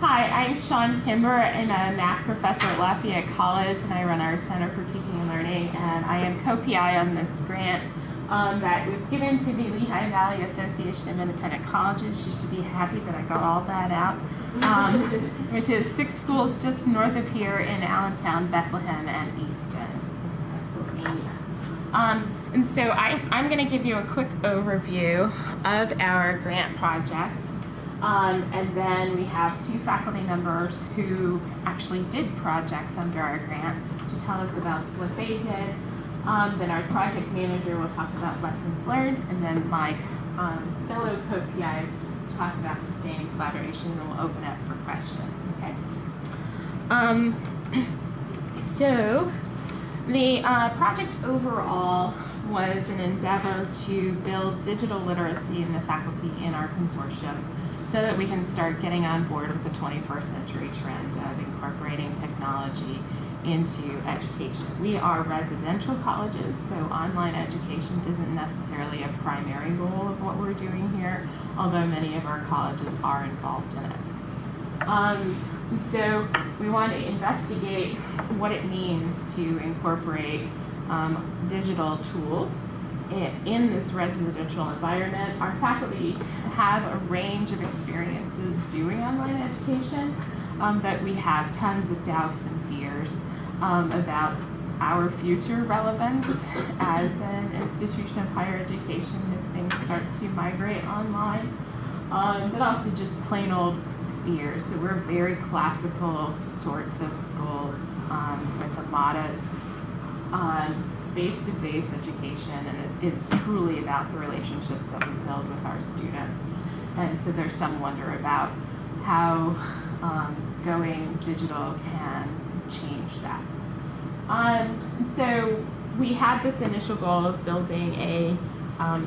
Hi, I'm Chawne Kimber, and I'm a math professor at Lafayette College, and I run our Center for Teaching and Learning, and I am co-PI on this grant um, that was given to the Lehigh Valley Association of Independent Colleges. You should be happy that I got all that out. Um, which is six schools just north of here in Allentown, Bethlehem, and Easton, Pennsylvania. Um, and so I, I'm going to give you a quick overview of our grant project. Um, and then we have two faculty members who actually did projects under our grant to tell us about what they did. Um, then our project manager will talk about lessons learned, and then my um, fellow co-PI will talk about sustaining collaboration, and we'll open up for questions, okay? Um, so, the uh, project overall was an endeavor to build digital literacy in the faculty in our consortium so that we can start getting on board with the 21st century trend of incorporating technology into education. We are residential colleges, so online education isn't necessarily a primary goal of what we're doing here, although many of our colleges are involved in it. Um, so we want to investigate what it means to incorporate um, digital tools in, this residential environment. Our faculty have a range of experiences doing online education, um, but we have tons of doubts and fears um, about our future relevance as an institution of higher education if things start to migrate online, um, but also just plain old fears. So we're very classical sorts of schools um, with a lot of face-to-face -face education, and it's truly about the relationships that we build with our students. And so there's some wonder about how um, going digital can change that. Um, so we had this initial goal of building a, um,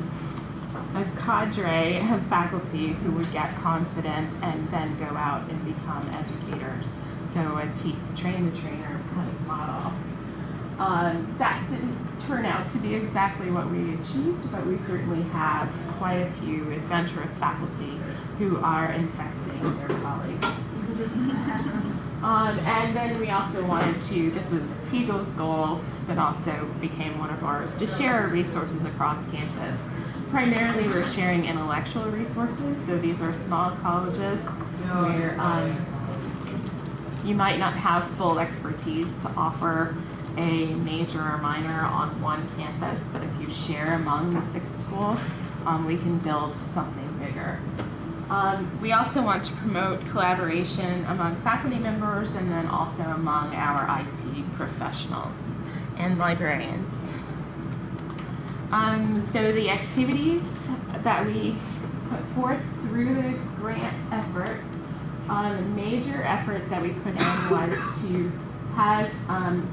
a cadre of faculty who would get confident and then go out and become educators. So a train the trainer kind of model. Um, that didn't turn out to be exactly what we achieved, but we certainly have quite a few adventurous faculty who are infecting their colleagues. Um, and then we also wanted to, this was Teagle's goal, but also became one of ours, to share our resources across campus. Primarily we're sharing intellectual resources, so these are small colleges where um, you might not have full expertise to offer a major or minor on one campus, but if you share among the six schools, um, we can build something bigger. Um, we also want to promote collaboration among faculty members and then also among our IT professionals and librarians. Um, so the activities that we put forth through the grant effort, um, a major effort that we put in was to have um,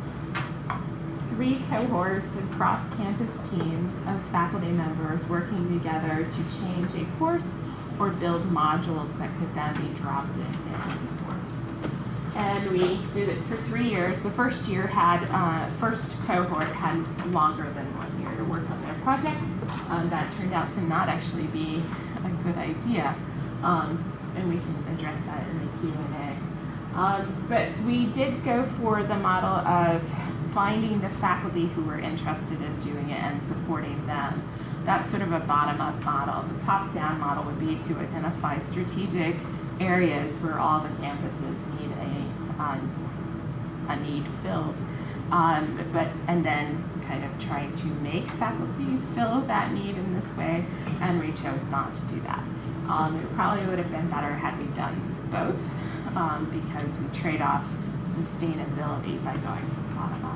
three cohorts of cross-campus teams of faculty members working together to change a course or build modules that could then be dropped into any course. And we did it for three years. The first year had, uh, first cohort had longer than one year to work on their projects. Um, that turned out to not actually be a good idea. Um, and we can address that in the Q&A. Um, but we did go for the model of finding the faculty who were interested in doing it and supporting them that's sort of a bottom-up model. The top-down model would be to identify strategic areas where all the campuses need a, um, a need filled. Um, but and then kind of trying to make faculty fill that need in this way, and we chose not to do that. Um, it probably would have been better had we done both, um, because we trade off sustainability by going from bottom.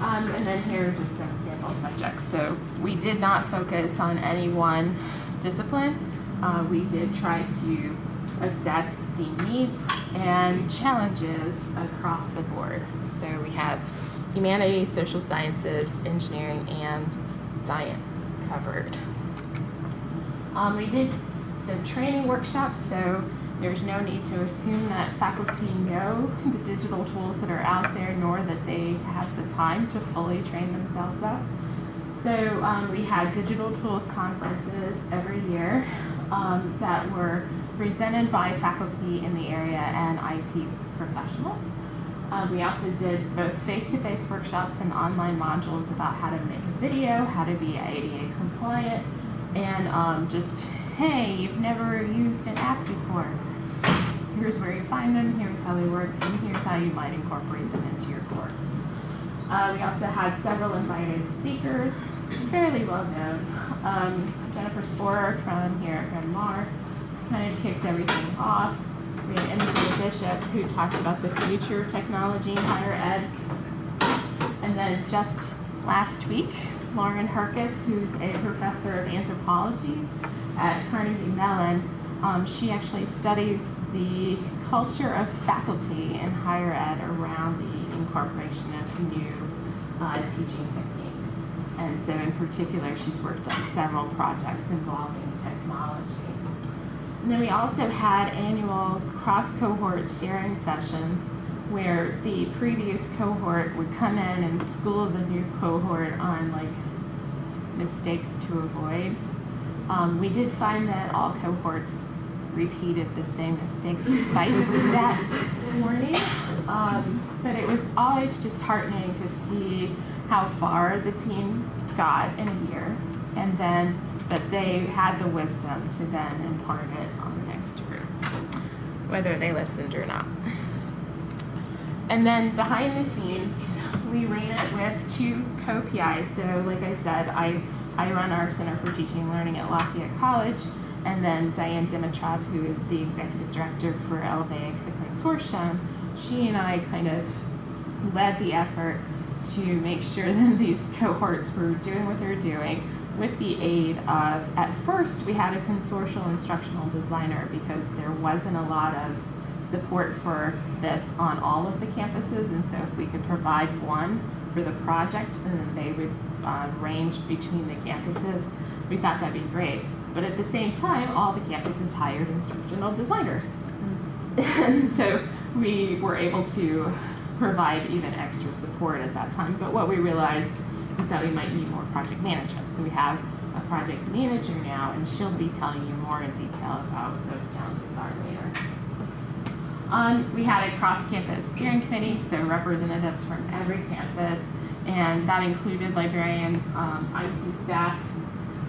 Um, and then here are just some sample subjects. So we did not focus on any one discipline. Uh, we did try to assess the needs and challenges across the board. So we have humanities, social sciences, engineering, and science covered. Um, we did some training workshops, so there's no need to assume that faculty know the digital tools that are out there, nor that they have the time to fully train themselves up. So um, we had digital tools conferences every year um, that were presented by faculty in the area and IT professionals. Uh, we also did both face-to-face workshops and online modules about how to make a video, how to be ADA compliant, and um, just, hey, you've never used an app before. Here's where you find them, here's how they work, and here's how you might incorporate them into your course. Uh, we also had several invited speakers, fairly well known. Um, Jennifer Spohrer from here at Bryn Mawr kind of kicked everything off. We had Imogen Bishop who talked about the future technology in higher ed. And then just last week, Lauren Herckis, who's a professor of anthropology at Carnegie Mellon, um, she actually studies the culture of faculty in higher ed around the incorporation of new uh, teaching techniques. And so in particular, she's worked on several projects involving technology. And then we also had annual cross-cohort sharing sessions where the previous cohort would come in and school the new cohort on like mistakes to avoid. Um, we did find that all cohorts repeated the same mistakes despite that warning. Um, but it was always just heartening to see how far the team got in a year and then that they had the wisdom to then impart it on the next group, whether they listened or not. And then behind the scenes, we ran it with two co-PIs. So like I said, I, I run our Center for Teaching and Learning at Lafayette College, and then Diane Dimitrov, who is the executive director for LVAIC, the consortium, she and I kind of led the effort to make sure that these cohorts were doing what they're doing with the aid of, at first we had a consortial instructional designer because there wasn't a lot of support for this on all of the campuses and so if we could provide one for the project then they would uh, range between the campuses, we thought that'd be great. But at the same time, all the campuses hired instructional designers. And so we were able to provide even extra support at that time. But what we realized was that we might need more project management. So we have a project manager now, and she'll be telling you more in detail about what those challenges are later. Um, we had a cross-campus steering committee, so representatives from every campus, and that included librarians, um, IT staff,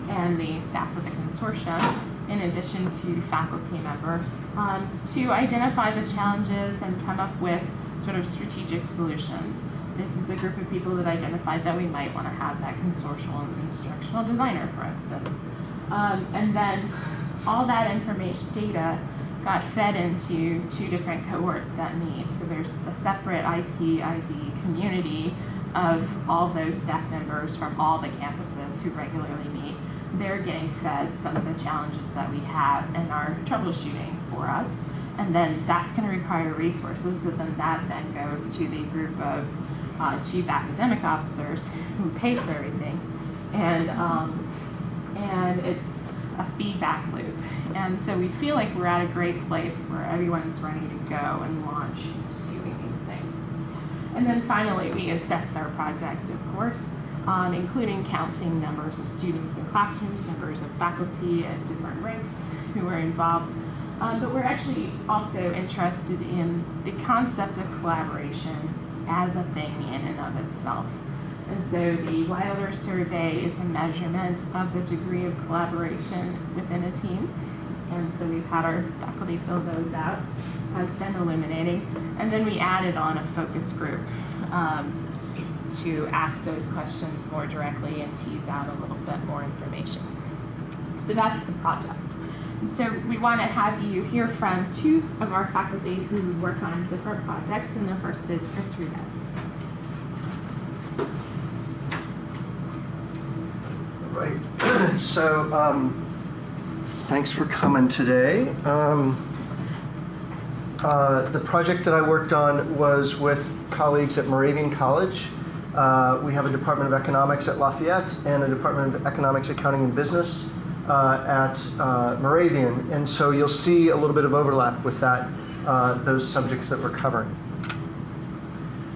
and the staff of the consortium, in addition to faculty members, um, to identify the challenges and come up with sort of strategic solutions. This is the group of people that identified that we might want to have that consortial instructional designer, for instance. Um, and then all that information data got fed into two different cohorts that meet. So there's a separate IT ID community of all those staff members from all the campuses who regularly meet. They're getting fed some of the challenges that we have and are troubleshooting for us. And then that's going to require resources. So then that then goes to the group of uh, chief academic officers who pay for everything. And, um, and it's a feedback loop. And so we feel like we're at a great place where everyone's ready to go and launch into doing these things. And then finally, we assess our project, of course, um, including counting numbers of students in classrooms, numbers of faculty at different ranks who are involved. Um, but we're actually also interested in the concept of collaboration as a thing in and of itself. And so the Wilder survey is a measurement of the degree of collaboration within a team. And so we've had our faculty fill those out. Has been illuminating. And then we added on a focus group um, to ask those questions more directly and tease out a little bit more information. So that's the project. And so we want to have you hear from two of our faculty who work on different projects, and the first is Chris Rubin. Right. So, um, thanks for coming today. Um, uh, the project that I worked on was with colleagues at Moravian College. Uh, we have a Department of Economics at Lafayette and a Department of Economics, Accounting, and Business uh, at uh, Moravian. And so you'll see a little bit of overlap with that, uh, those subjects that we're covering.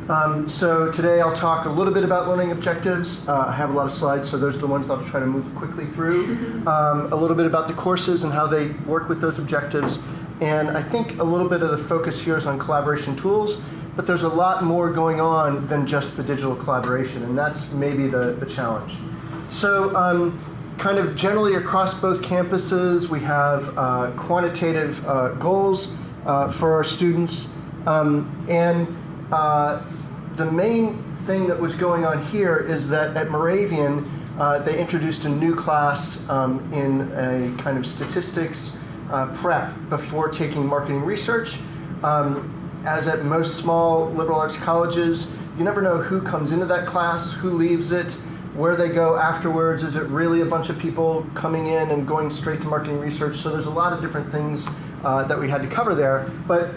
Um, so today I'll talk a little bit about learning objectives. Uh, I have a lot of slides, so those are the ones that I'll try to move quickly through. Um, a little bit about the courses and how they work with those objectives, and I think a little bit of the focus here is on collaboration tools, but there's a lot more going on than just the digital collaboration, and that's maybe the, the challenge. So, um, kind of generally across both campuses, we have uh, quantitative uh, goals uh, for our students. Um, and uh, the main thing that was going on here is that at Moravian, uh, they introduced a new class um, in a kind of statistics uh, prep before taking marketing research. Um, as at most small liberal arts colleges, you never know who comes into that class, who leaves it, where they go afterwards. Is it really a bunch of people coming in and going straight to marketing research? So there's a lot of different things uh, that we had to cover there. But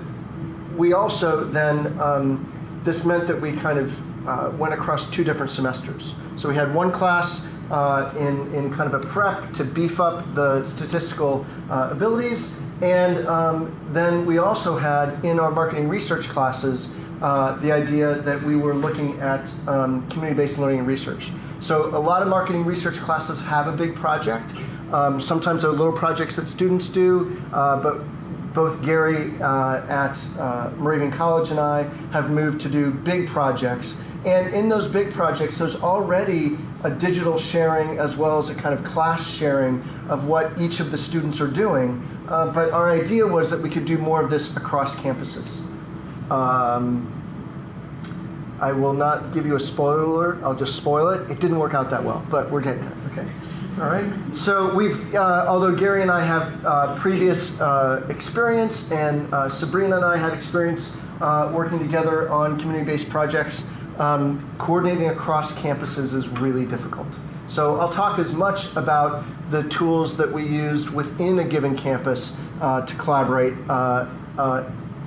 we also then, um, this meant that we kind of uh, went across two different semesters. So we had one class uh, in, in kind of a prep to beef up the statistical uh, abilities. And um, then we also had in our marketing research classes uh, the idea that we were looking at um, community-based learning and research. So a lot of marketing research classes have a big project. Um, sometimes they're little projects that students do, uh, but both Gary uh, at uh, Moravian College and I have moved to do big projects. And in those big projects, there's already a digital sharing as well as a kind of class sharing of what each of the students are doing. Uh, but our idea was that we could do more of this across campuses. Um, I will not give you a spoiler. I'll just spoil it. It didn't work out that well, but we're getting it. Okay. All right. So we've, uh, although Gary and I have uh, previous uh, experience, and uh, Sabrina and I had experience uh, working together on community-based projects, um, coordinating across campuses is really difficult. So I'll talk as much about the tools that we used within a given campus uh, to collaborate,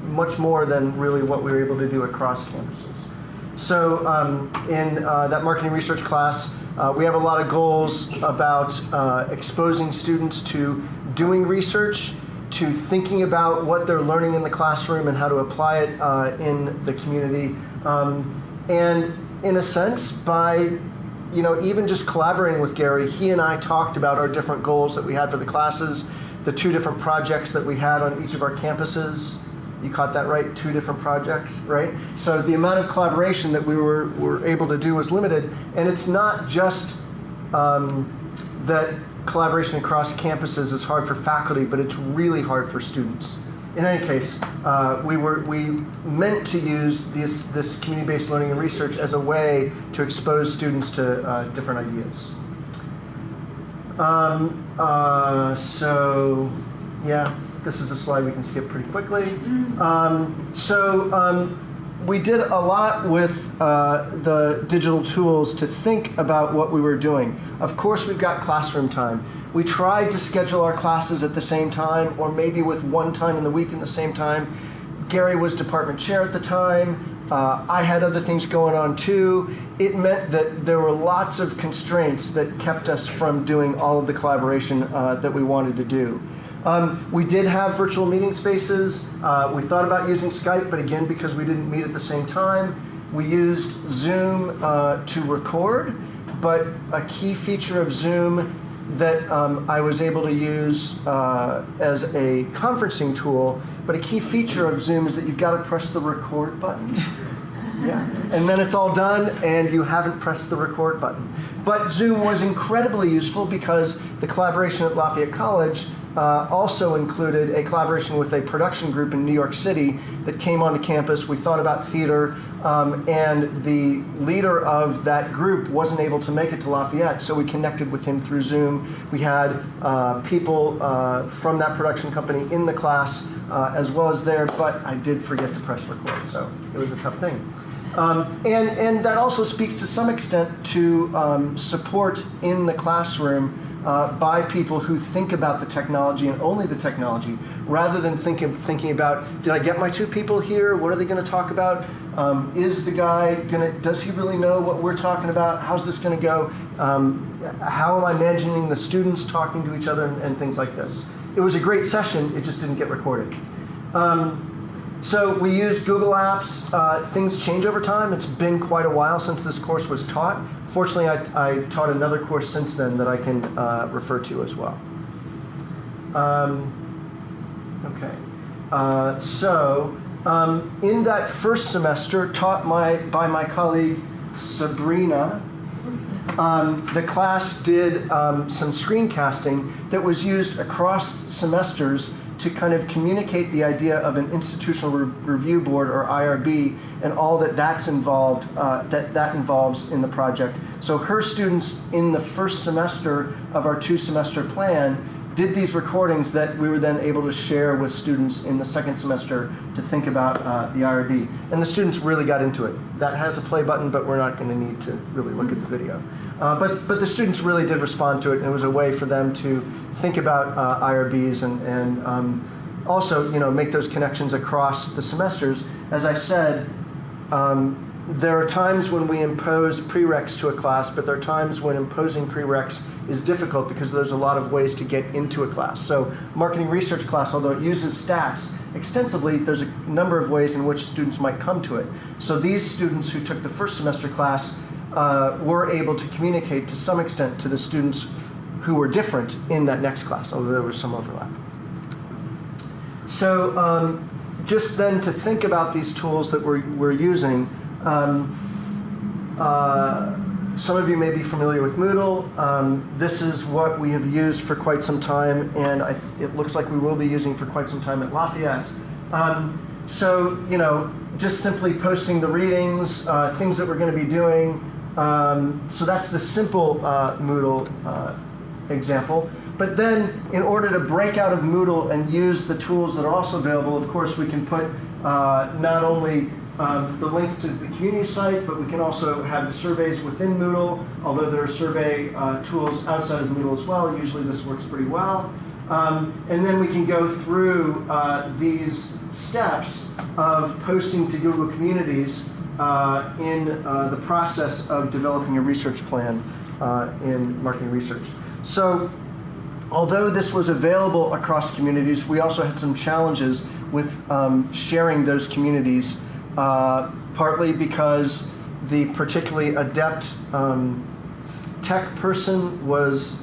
much more than really what we were able to do across campuses. So um, in uh, that marketing research class, uh, we have a lot of goals about uh, exposing students to doing research, to thinking about what they're learning in the classroom and how to apply it uh, in the community. Um, and in a sense, by you know, even just collaborating with Gary, he and I talked about our different goals that we had for the classes, the two different projects that we had on each of our campuses. You caught that right? Two different projects, right? So the amount of collaboration that we were, were able to do was limited. And it's not just um, that collaboration across campuses is hard for faculty, but it's really hard for students. In any case, uh, we, were, we meant to use this, this community-based learning and research as a way to expose students to uh, different ideas. Um, uh, so, yeah, this is a slide we can skip pretty quickly. Um, so um, we did a lot with uh, the digital tools to think about what we were doing. Of course, we've got classroom time. We tried to schedule our classes at the same time, or maybe with one time in the week in the same time. Gary was department chair at the time. Uh, I had other things going on too. It meant that there were lots of constraints that kept us from doing all of the collaboration uh, that we wanted to do. Um, we did have virtual meeting spaces. Uh, we thought about using Skype, but again, because we didn't meet at the same time, we used Zoom uh, to record. But a key feature of Zoom that um, I was able to use uh, as a conferencing tool, but a key feature of Zoom is that you've got to press the record button. Yeah, and then it's all done, and you haven't pressed the record button. But Zoom was incredibly useful because the collaboration at Lafayette College uh, also included a collaboration with a production group in New York City that came onto campus. We thought about theater, um, and the leader of that group wasn't able to make it to Lafayette, so we connected with him through Zoom. We had uh, people uh, from that production company in the class uh, as well as there, but I did forget to press record, so it was a tough thing. Um, and, and that also speaks to some extent to um, support in the classroom uh, by people who think about the technology and only the technology, rather than thinking, thinking about, did I get my two people here? What are they going to talk about? Um, is the guy going to, does he really know what we're talking about? How's this going to go? Um, how am I imagining the students talking to each other and, and, things like this? It was a great session, it just didn't get recorded. Um, so we use Google Apps. Uh, things change over time. It's been quite a while since this course was taught. Fortunately, I, I taught another course since then that I can uh, refer to as well. Um, okay. Uh, so, um, in that first semester, taught my, by my colleague Sabrina, um, the class did um, some screencasting that was used across semesters to kind of communicate the idea of an institutional re- review board or IRB and all that that's involved uh, that that involves in the project. So her students in the first semester of our two semester plan did these recordings that we were then able to share with students in the second semester to think about uh, the IRB. And the students really got into it. That has a play button, but we're not going to need to really look at the video. Uh, but, but the students really did respond to it, and it was a way for them to think about uh, IRBs and, and um, also you know, make those connections across the semesters. As I said, um, there are times when we impose prereqs to a class, but there are times when imposing prereqs is difficult because there's a lot of ways to get into a class. So marketing research class, although it uses stats extensively, there's a number of ways in which students might come to it. So these students who took the first semester class uh, were able to communicate to some extent to the students who were different in that next class, although there was some overlap. So um, just then to think about these tools that we're, we're using, um, uh, some of you may be familiar with Moodle. Um, this is what we have used for quite some time, and I, it looks like we will be using for quite some time at Lafayette. Um, so, you know, just simply posting the readings, uh, things that we're going to be doing. Um, so that's the simple uh, Moodle uh, example. But then, in order to break out of Moodle and use the tools that are also available, of course, we can put uh, not only um, the links to the community site, but we can also have the surveys within Moodle, although there are survey uh, tools outside of Moodle as well. Usually this works pretty well. Um, and then we can go through uh, these steps of posting to Google Communities uh, in uh, the process of developing a research plan uh, in marketing research. So although this was available across communities, we also had some challenges with um, sharing those communities uh, partly because the particularly adept um, tech person was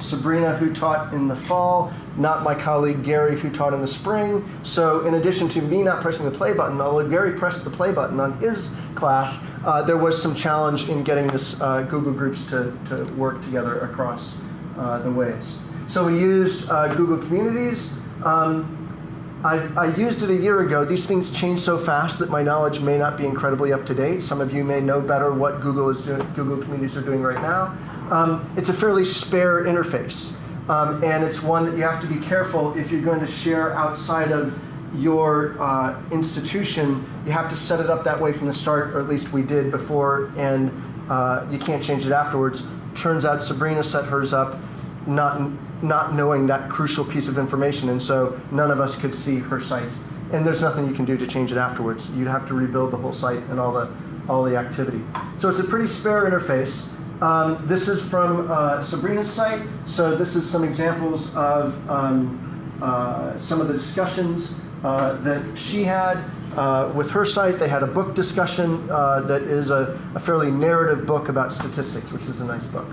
Sabrina, who taught in the fall, not my colleague Gary, who taught in the spring. So, in addition to me not pressing the play button, although Gary pressed the play button on his class, uh, there was some challenge in getting this uh, Google Groups to, to work together across uh, the ways. So, we used uh, Google Communities. Um, I, I, used it a year ago. These things change so fast that my knowledge may not be incredibly up to date. Some of you may know better what Google is doing, Google Communities are doing right now. Um, it's a fairly spare interface, um, and it's one that you have to be careful if you're going to share outside of your uh, institution. You have to set it up that way from the start, or at least we did before, and uh, you can't change it afterwards. Turns out Sabrina set hers up not not knowing that crucial piece of information, and so none of us could see her site. And there's nothing you can do to change it afterwards. You'd have to rebuild the whole site and all the all the activity. So it's a pretty spare interface. Um, this is from uh, Sabrina's site. So this is some examples of um, uh, some of the discussions uh, that she had uh, with her site. They had a book discussion uh, that is a, a fairly narrative book about statistics, which is a nice book.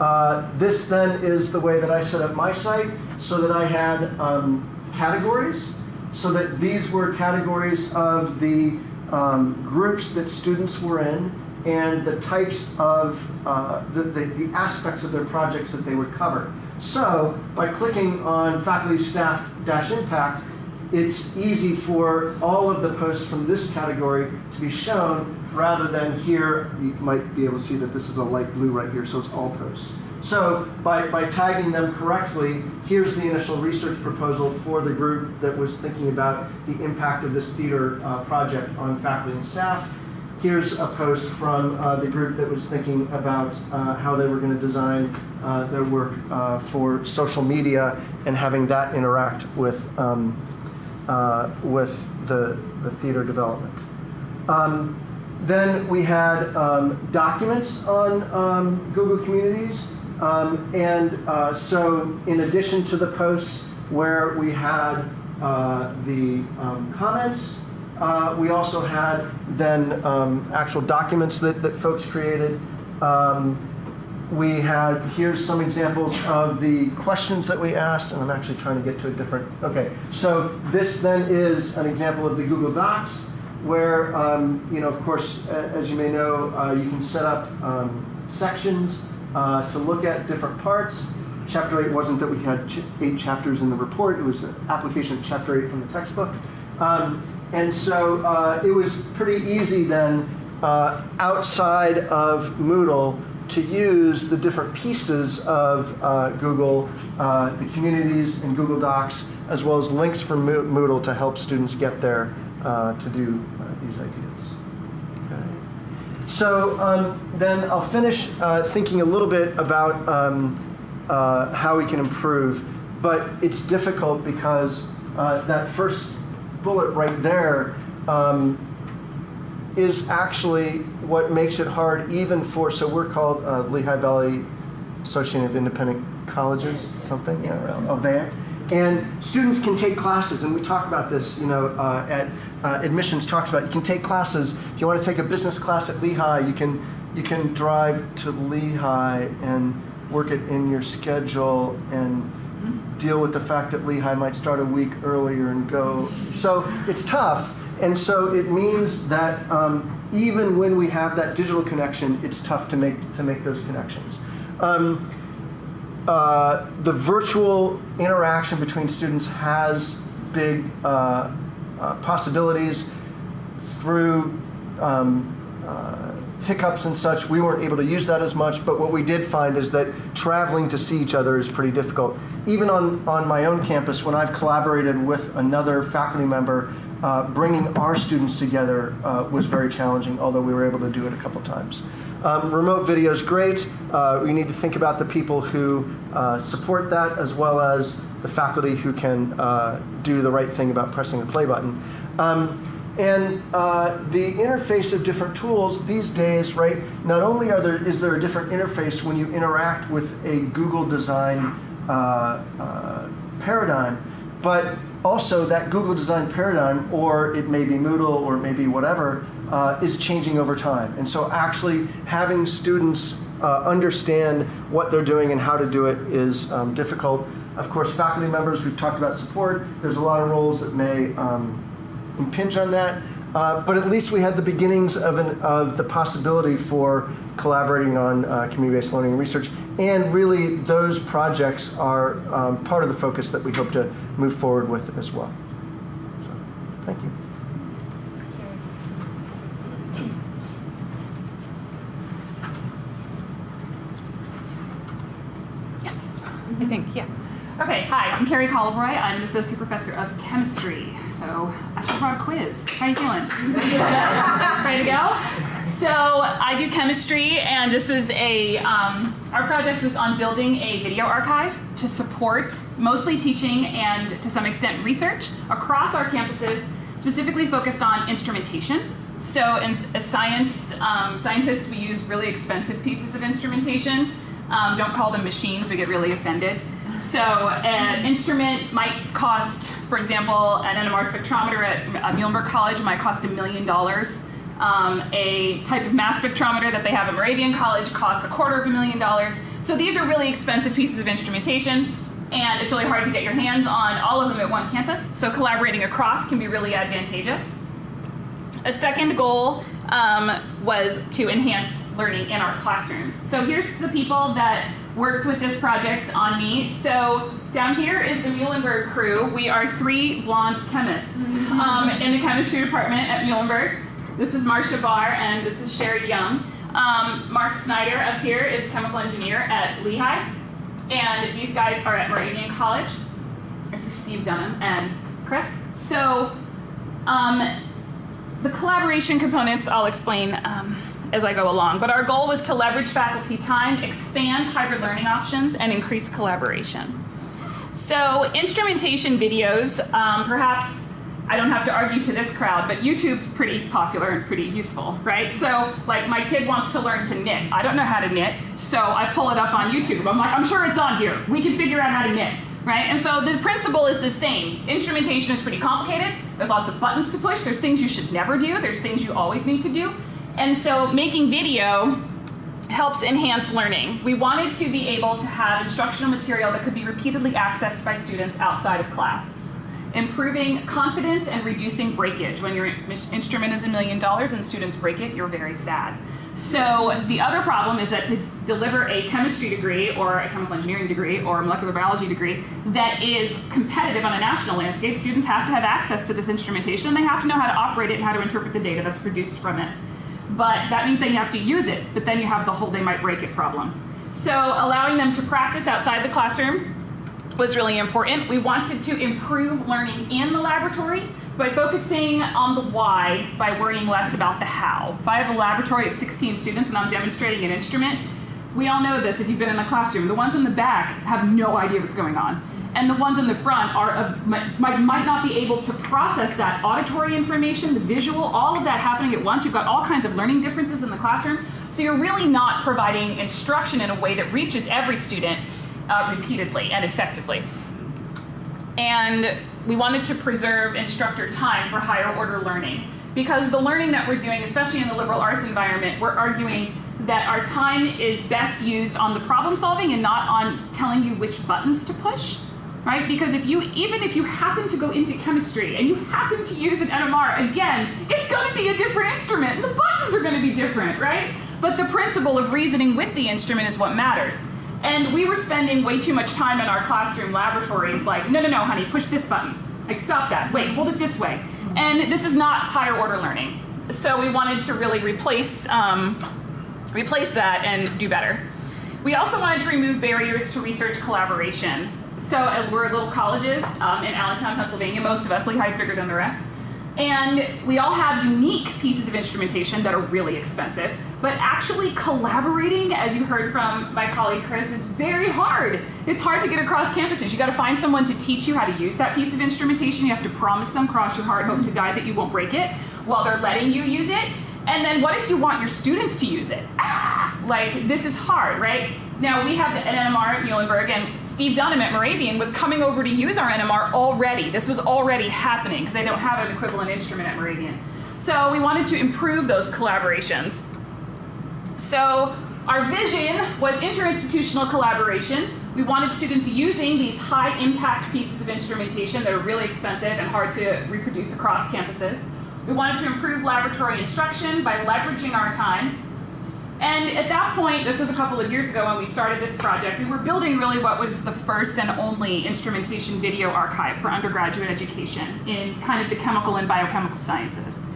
Uh, this then is the way that I set up my site so that I had um, categories, so that these were categories of the um, groups that students were in and the types of uh, the, the, the, aspects of their projects that they would cover. So by clicking on faculty staff dash impact, it's easy for all of the posts from this category to be shown rather than here, you might be able to see that this is a light blue right here, so it's all posts. So by, by tagging them correctly, here's the initial research proposal for the group that was thinking about the impact of this theater uh, project on faculty and staff. Here's a post from uh, the group that was thinking about uh, how they were going to design uh, their work uh, for social media and having that interact with, um, uh, with the, the theater development. Um, then we had um, documents on um, Google Communities. Um, and uh, so in addition to the posts where we had uh, the um, comments, uh, we also had then um, actual documents that, that folks created. We had, here's some examples of the questions that we asked, and I'm actually trying to get to a different, okay. So this then is an example of the Google Docs, where, um, you know, of course, as you may know, uh, you can set up um, sections uh, to look at different parts. Chapter 8 wasn't that we had ch- eight chapters in the report, it was application of chapter 8 from the textbook. Um, and so uh, it was pretty easy then uh, outside of Moodle to use the different pieces of uh, Google, uh, the communities and Google Docs, as well as links from Moodle to help students get there uh, to do these ideas. Okay. So um, then I'll finish uh, thinking a little bit about um, uh, how we can improve, but it's difficult because uh, that first bullet right there um, is actually what makes it hard even for, so we're called uh, Lehigh Valley Association of Independent Colleges, something, yeah, around LVAIC. And students can take classes, and we talk about this, you know, uh, at uh, admissions talks about you can take classes. If you want to take a business class at Lehigh, you can you can drive to Lehigh and work it in your schedule and deal with the fact that Lehigh might start a week earlier and go. So it's tough, and so it means that um, even when we have that digital connection, it's tough to make to make those connections. Um, uh, the virtual interaction between students has big uh, uh, possibilities through um, uh, hiccups and such. We weren't able to use that as much, but what we did find is that traveling to see each other is pretty difficult. Even on, on my own campus, when I've collaborated with another faculty member, uh, bringing our students together uh, was very challenging, although we were able to do it a couple times. Um, remote video is great. Uh, we need to think about the people who uh, support that as well as the faculty who can uh, do the right thing about pressing the play button. Um, and uh, the interface of different tools these days, right? Not only are there is there a different interface when you interact with a Google design uh, uh, paradigm, but also that Google design paradigm, or it may be Moodle, or it may be whatever, uh, is changing over time. And so actually having students uh, understand what they're doing and how to do it is um, difficult. Of course, faculty members, we've talked about support. There's a lot of roles that may um, impinge on that. Uh, but at least we had the beginnings of, an, of the possibility for collaborating on uh, community-based learning and research. And really, those projects are um, part of the focus that we hope to move forward with as well. So, thank you. I think, yeah. Okay, hi, I'm Keri Colabroy. I'm an associate professor of chemistry. So I should have brought a quiz. How you feeling? Ready to go? So I do chemistry, and this was a, um, our project was on building a video archive to support mostly teaching and to some extent research across our campuses, specifically focused on instrumentation. So in as science, um, scientists, we use really expensive pieces of instrumentation. Um, don't call them machines, we get really offended. So an instrument might cost, for example, an NMR spectrometer at uh, Muhlenberg College might cost a million dollars. Um, a type of mass spectrometer that they have at Moravian College costs a quarter of a million dollars. So these are really expensive pieces of instrumentation, and it's really hard to get your hands on all of them at one campus. So collaborating across can be really advantageous. A second goal um, was to enhance learning in our classrooms. So here's the people that worked with this project on me. So down here is the Muhlenberg crew. We are three blonde chemists um, in the chemistry department at Muhlenberg. This is Marsha Baar and this is Sherri Young. Um, Mark Snyder up here is a chemical engineer at Lehigh. And these guys are at Moravian College. This is Steve Dunham and Chris. So um, the collaboration components I'll explain um, as I go along, but our goal was to leverage faculty time, expand hybrid learning options, and increase collaboration. So instrumentation videos, um, perhaps I don't have to argue to this crowd, but YouTube's pretty popular and pretty useful, right? So like my kid wants to learn to knit. I don't know how to knit, so I pull it up on YouTube. I'm like, I'm sure it's on here. We can figure out how to knit, right? And so the principle is the same. Instrumentation is pretty complicated. There's lots of buttons to push. There's things you should never do. There's things you always need to do. And so making video helps enhance learning. We wanted to be able to have instructional material that could be repeatedly accessed by students outside of class. Improving confidence and reducing breakage. When your instrument is a million dollars and students break it, you're very sad. So the other problem is that to deliver a chemistry degree or a chemical engineering degree or a molecular biology degree that is competitive on a national landscape, students have to have access to this instrumentation and they have to know how to operate it and how to interpret the data that's produced from it. But that means they have to use it, but then you have the whole they might break it problem. So allowing them to practice outside the classroom was really important. We wanted to improve learning in the laboratory by focusing on the why by worrying less about the how. If I have a laboratory of 16 students and I'm demonstrating an instrument, we all know this if you've been in a classroom. The ones in the back have no idea what's going on. And the ones in the front are uh, might, might not be able to process that auditory information, the visual, all of that happening at once. You've got all kinds of learning differences in the classroom. So you're really not providing instruction in a way that reaches every student uh, repeatedly and effectively. And we wanted to preserve instructor time for higher order learning. Because the learning that we're doing, especially in the liberal arts environment, we're arguing that our time is best used on the problem solving and not on telling you which buttons to push. Right? Because if you, even if you happen to go into chemistry and you happen to use an NMR, again, it's going to be a different instrument and the buttons are going to be different, right? But the principle of reasoning with the instrument is what matters. And we were spending way too much time in our classroom laboratories like, no, no, no, honey, push this button. Like, stop that. Wait, hold it this way. And this is not higher order learning. So we wanted to really replace, um, replace that and do better. We also wanted to remove barriers to research collaboration. So uh, we're little colleges um, in Allentown, Pennsylvania. Most of us, Lehigh's bigger than the rest. And we all have unique pieces of instrumentation that are really expensive, but actually collaborating, as you heard from my colleague Chris, is very hard. It's hard to get across campuses. You gotta find someone to teach you how to use that piece of instrumentation. You have to promise them, cross your heart, hope to die that you won't break it while they're letting you use it. And then what if you want your students to use it? Ah, like this is hard, right? Now we have an NMR at Muhlenberg and Steve Dunham at Moravian was coming over to use our NMR already. This was already happening because they don't have an equivalent instrument at Moravian. So we wanted to improve those collaborations. So our vision was interinstitutional collaboration. We wanted students using these high impact pieces of instrumentation that are really expensive and hard to reproduce across campuses. We wanted to improve laboratory instruction by leveraging our time and at that point, this was a couple of years ago when we started this project, we were building really what was the first and only instrumentation video archive for undergraduate education in kind of the chemical and biochemical sciences.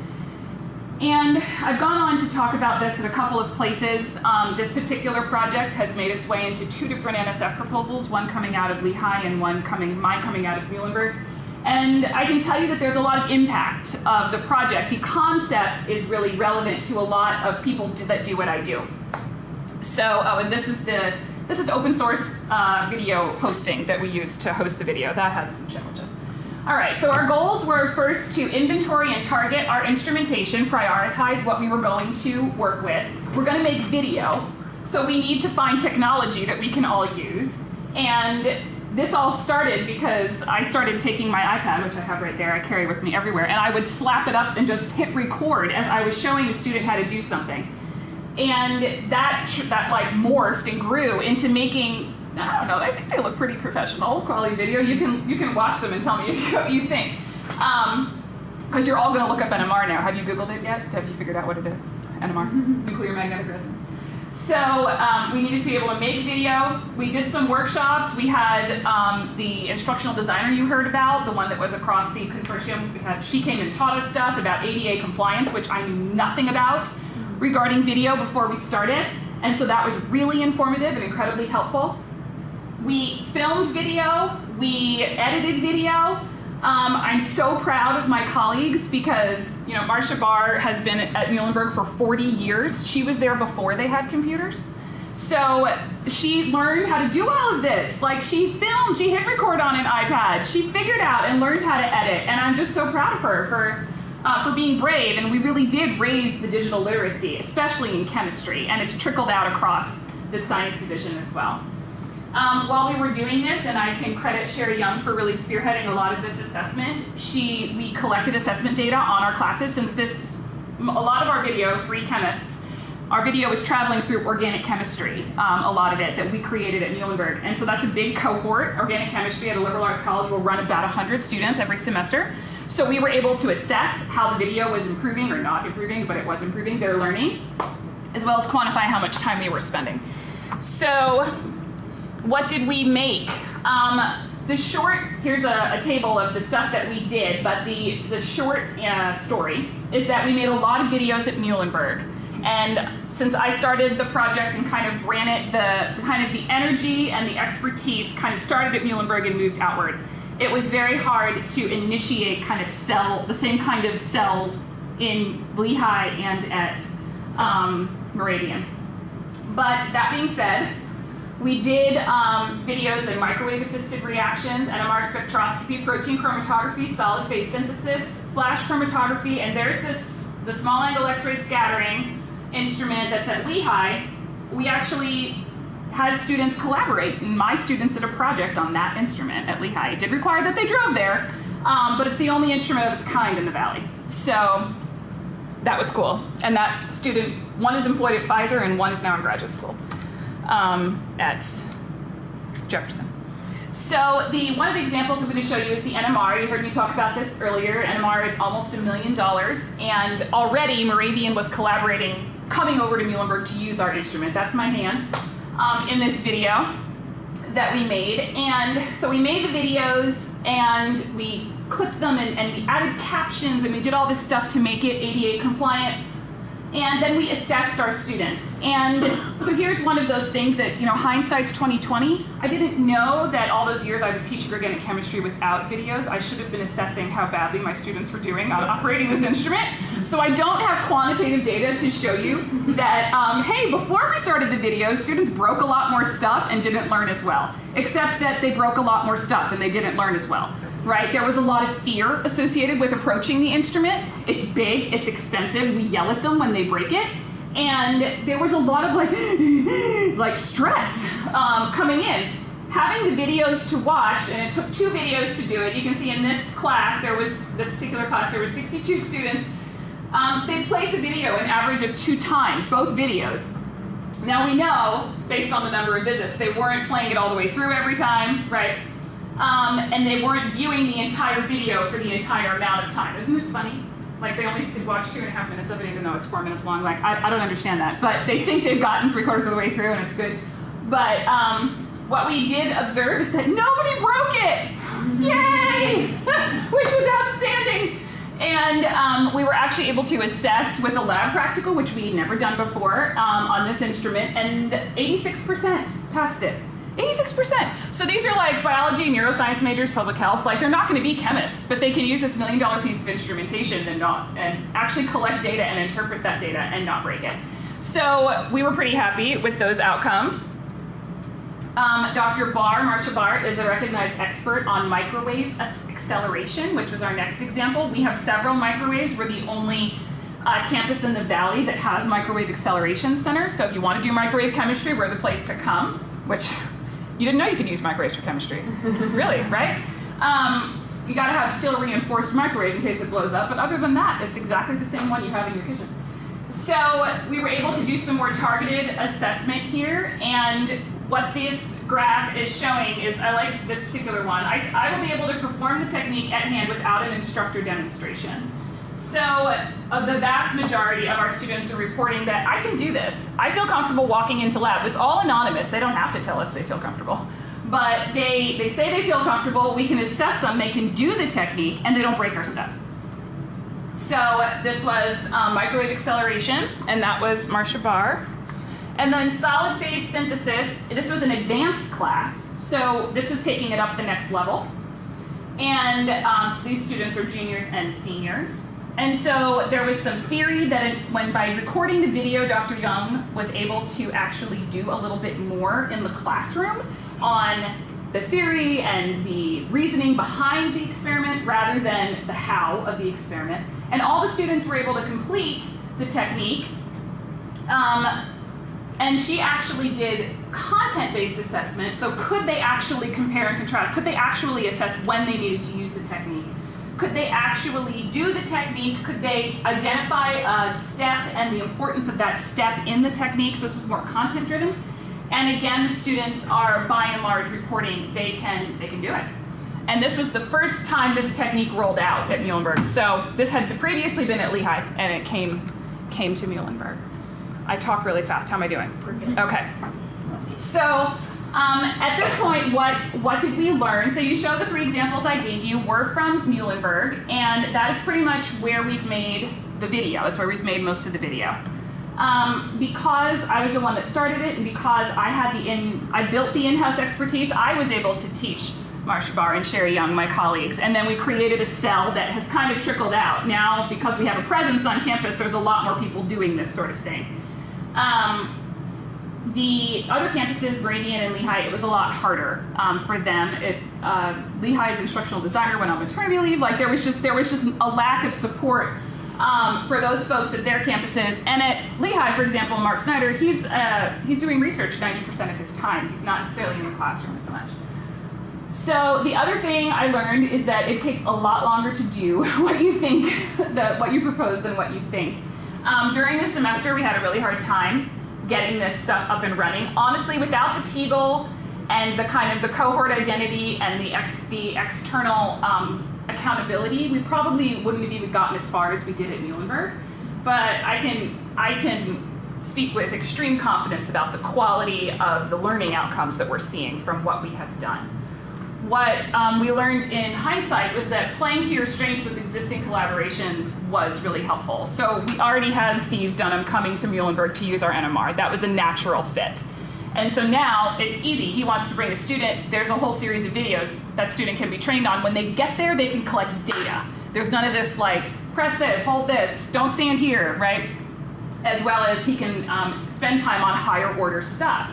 And I've gone on to talk about this in a couple of places. Um, this particular project has made its way into two different NSF proposals, one coming out of Lehigh and one coming, mine coming out of Muhlenberg. And I can tell you that there's a lot of impact of the project. The concept is really relevant to a lot of people that do what I do. So, oh, and this is the this is open source uh, video hosting that we use to host the video. That had some challenges. All right, so our goals were first to inventory and target our instrumentation, prioritize what we were going to work with. We're going to make video, so we need to find technology that we can all use. And this all started because I started taking my iPad, which I have right there, I carry with me everywhere, and I would slap it up and just hit record as I was showing the student how to do something. And that, that like morphed and grew into making, I don't know, I think they look pretty professional, quality video. You can, you can watch them and tell me what you think. Um, because you're all going to look up NMR now. Have you Googled it yet? Have you figured out what it is? NMR, nuclear magnetic resonance. So um, we needed to be able to make video. We did some workshops. We had um, the instructional designer you heard about, the one that was across the consortium. We had, she came and taught us stuff about ADA compliance, which I knew nothing about regarding video before we started. And so that was really informative and incredibly helpful. We filmed video, we edited video, um, I'm so proud of my colleagues because, you know, Marsha Baar has been at Muhlenberg for 40 years. She was there before they had computers. So she learned how to do all of this. Like she filmed, she hit record on an iPad. She figured out and learned how to edit. And I'm just so proud of her for, uh, for being brave. And we really did raise the digital literacy, especially in chemistry. And it's trickled out across the science division as well. Um, while we were doing this, and I can credit Sherri Young for really spearheading a lot of this assessment, she, we collected assessment data on our classes since this, a lot of our video, three chemists, our video was traveling through organic chemistry, um, a lot of it that we created at Muhlenberg. And so that's a big cohort. Organic chemistry at a liberal arts college will run about 100 students every semester. So we were able to assess how the video was improving or not improving, but it was improving their learning, as well as quantify how much time they were spending. So what did we make? Um, the short, here's a, a, table of the stuff that we did, but the, the short uh, story is that we made a lot of videos at Muhlenberg. And since I started the project and kind of ran it, the, kind of the energy and the expertise kind of started at Muhlenberg and moved outward. It was very hard to initiate kind of cell, the same kind of cell in Lehigh and at um, Moravian. But that being said, we did um, videos in microwave assisted reactions, NMR spectroscopy, protein chromatography, solid phase synthesis, flash chromatography, and there's this the small angle X-ray scattering instrument that's at Lehigh. We actually had students collaborate, and my students did a project on that instrument at Lehigh. It did require that they drove there, um, but it's the only instrument of its kind in the valley. So that was cool. And that student, one is employed at Pfizer and one is now in graduate school um, at Jefferson. So the one of the examples I'm going to show you is the NMR. You heard me talk about this earlier. NMR is almost a million dollars, and already Moravian was collaborating, coming over to Muhlenberg to use our instrument. That's my hand um, in this video that we made. And so we made the videos and we clipped them and, and we added captions and we did all this stuff to make it ADA compliant and then we assessed our students. And so here's one of those things that, you know, hindsight's 2020. I didn't know that all those years I was teaching organic chemistry without videos, I should have been assessing how badly my students were doing on operating this instrument. So I don't have quantitative data to show you that, um, hey, before we started the videos, students broke a lot more stuff and didn't learn as well. Except that they broke a lot more stuff and they didn't learn as well right? There was a lot of fear associated with approaching the instrument. It's big, it's expensive, we yell at them when they break it. And there was a lot of like, like stress um, coming in. Having the videos to watch, and it took two videos to do it. You can see in this class, there was, this particular class, there were 62 students. Um, they played the video an average of two times, both videos. Now we know, based on the number of visits, they weren't playing it all the way through every time, right? Um, and they weren't viewing the entire video for the entire amount of time. Isn't this funny? Like they only watch two and a half minutes of it, even though it's four minutes long. Like I, I don't understand that, but they think they've gotten three quarters of the way through, and it's good. But um, what we did observe is that nobody broke it. Yay! Which is outstanding. And um, we were actually able to assess with a lab practical, which we'd never done before, um, on this instrument, and 86% passed it. 86%. So these are like biology, neuroscience majors, public health. Like they're not going to be chemists, but they can use this million dollar piece of instrumentation and not and actually collect data and interpret that data and not break it. So we were pretty happy with those outcomes. Um, Dr. Baar, Marsha Baar, is a recognized expert on microwave acceleration, which was our next example. We have several microwaves. We're the only uh, campus in the valley that has microwave acceleration center. So if you want to do microwave chemistry, we're the place to come, which you didn't know you could use microwaves for chemistry. really, right? Um, you gotta have steel reinforced microwave in case it blows up, but other than that, it's exactly the same one you have in your kitchen. So we were able to do some more targeted assessment here, and what this graph is showing is, I like this particular one, I, I will be able to perform the technique at hand without an instructor demonstration. So uh, the vast majority of our students are reporting that I can do this. I feel comfortable walking into lab. It's all anonymous. They don't have to tell us they feel comfortable. But they, they say they feel comfortable. We can assess them. They can do the technique, and they don't break our stuff. So this was um, microwave acceleration, and that was Marsha Baar. And then solid phase synthesis, this was an advanced class. So this was taking it up the next level. And um, these students are juniors and seniors. And so there was some theory that it, when by recording the video, Dr. Young was able to actually do a little bit more in the classroom on the theory and the reasoning behind the experiment rather than the how of the experiment. And all the students were able to complete the technique. Um, and she actually did content-based assessment. So could they actually compare and contrast? Could they actually assess when they needed to use the technique? Could they actually do the technique? Could they identify a step and the importance of that step in the technique? So this was more content driven. And again, the students are by and large reporting they can they can do it. And this was the first time this technique rolled out at Muhlenberg. So this had previously been at Lehigh, and it came came to Muhlenberg. I talk really fast. How am I doing? Okay. So um, at this point, what what did we learn? So you show the three examples I gave you were from Muhlenberg, and that is pretty much where we've made the video. That's where we've made most of the video. Um, because I was the one that started it, and because I had the in, I built the in-house expertise, I was able to teach Marsha Baar and Sherri Young, my colleagues, and then we created a cell that has kind of trickled out. Now, because we have a presence on campus, there's a lot more people doing this sort of thing. Um, the other campuses, Moravian and Lehigh, it was a lot harder um, for them. It, uh, Lehigh's instructional designer went on maternity leave. Like there was just there was just a lack of support um, for those folks at their campuses. And at Lehigh, for example, Mark Snyder, he's uh, he's doing research 90% of his time. He's not necessarily in the classroom as much. So the other thing I learned is that it takes a lot longer to do what you think, the, what you propose than what you think. Um, during the semester, we had a really hard time getting this stuff up and running. Honestly, without the Teagle and the kind of the cohort identity and the, ex, the external um, accountability, we probably wouldn't have even gotten as far as we did at Muhlenberg. But I can, I can speak with extreme confidence about the quality of the learning outcomes that we're seeing from what we have done what um, we learned in hindsight was that playing to your strengths with existing collaborations was really helpful. So we already had Steve Dunham coming to Muhlenberg to use our NMR. That was a natural fit. And so now it's easy. He wants to bring a student. There's a whole series of videos that student can be trained on. When they get there, they can collect data. There's none of this like, press this, hold this, don't stand here, right? As well as he can um, spend time on higher order stuff.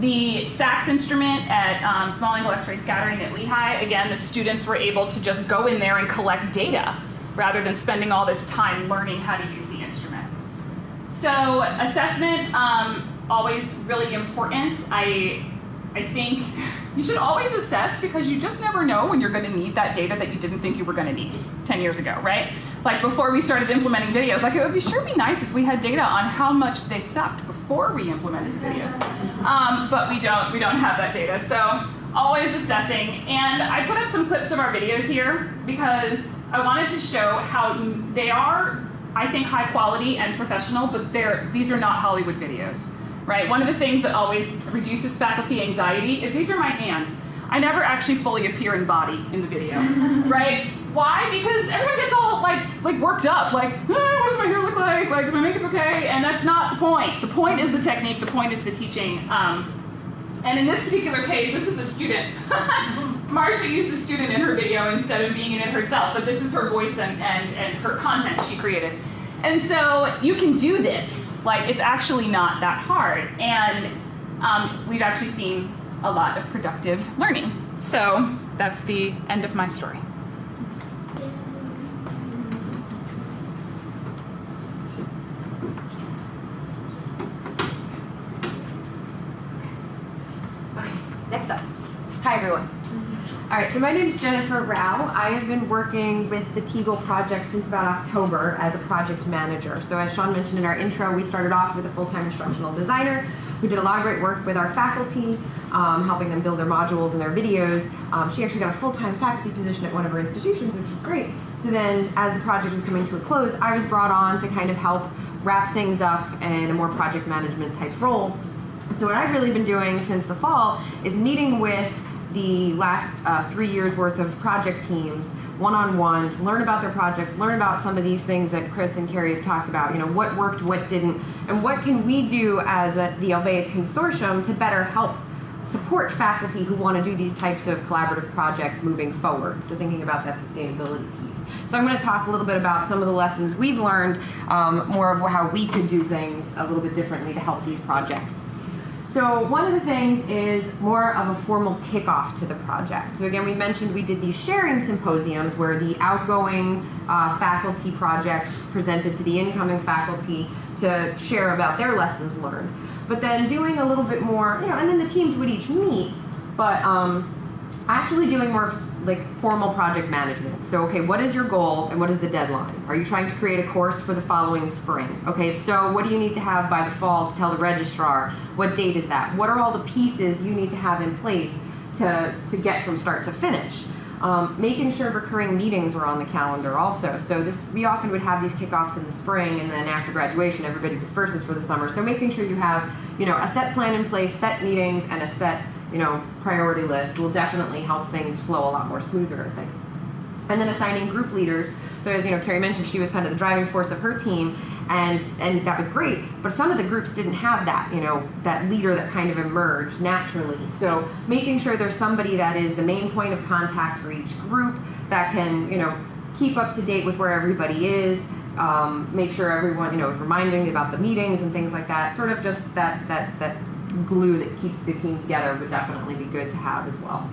The SAXS instrument at um, small angle X-ray scattering at Lehigh, again, the students were able to just go in there and collect data rather than spending all this time learning how to use the instrument. So assessment, um, always really important. I, I think you should always assess because you just never know when you're going to need that data that you didn't think you were going to need 10 years ago, right? Like before we started implementing videos, like it would be sure be nice if we had data on how much they sucked before we implemented the videos. Um, but we don't, we don't have that data. So always assessing. And I put up some clips of our videos here because I wanted to show how they are, I think, high quality and professional, but they're, these are not Hollywood videos, right? One of the things that always reduces faculty anxiety is these are my hands. I never actually fully appear in body in the video, right? Why? Because everyone gets all like like worked up, like, ah, what does my hair look like? Like, is my makeup okay? And that's not the point. The point is the technique. The point is the teaching. Um, and in this particular case, this is a student. Marsha used a student in her video instead of being in it herself, but this is her voice and, and, and her content she created. And so you can do this. Like, it's actually not that hard. And um, we've actually seen a lot of productive learning. So that's the end of my story. Next up. Hi, everyone. All right, so my name is Jennifer Rao. I have been working with the Teagle project since about October as a project manager. So as Chawne mentioned in our intro, we started off with a full-time instructional designer who did a lot of great work with our faculty, um, helping them build their modules and their videos. Um, she actually got a full-time faculty position at one of her institutions, which was great. So then as the project was coming to a close, I was brought on to kind of help wrap things up in a more project management type role. So what I've really been doing since the fall is meeting with the last uh, three years worth of project teams one-on-one to learn about their projects, learn about some of these things that Chris and Keri have talked about, you know, what worked, what didn't, and what can we do as a, the LVAIC Consortium to better help support faculty who want to do these types of collaborative projects moving forward. So thinking about that sustainability piece. So I'm going to talk a little bit about some of the lessons we've learned, um, more of how we could do things a little bit differently to help these projects. So one of the things is more of a formal kickoff to the project. So again, we mentioned we did these sharing symposiums where the outgoing uh, faculty projects presented to the incoming faculty to share about their lessons learned. But then doing a little bit more, you know, and then the teams would each meet, but um, actually doing more like formal project management. So, okay, what is your goal and what is the deadline? Are you trying to create a course for the following spring? Okay, so, what do you need to have by the fall to tell the registrar? What date is that? What are all the pieces you need to have in place to, to get from start to finish? Um, making sure recurring meetings were on the calendar also. So this we often would have these kickoffs in the spring, and then after graduation, everybody disperses for the summer. So making sure you have you know a set plan in place, set meetings, and a set you know priority list will definitely help things flow a lot more smoother. I think. And then assigning group leaders. So as you know, Keri mentioned, she was kind of the driving force of her team, and and that was great. But some of the groups didn't have that, you know, that leader that kind of emerged naturally. So making sure there's somebody that is the main point of contact for each group that can, you know, keep up to date with where everybody is. Um, make sure everyone, you know, reminding about the meetings and things like that. Sort of just that that that glue that keeps the team together would definitely be good to have as well.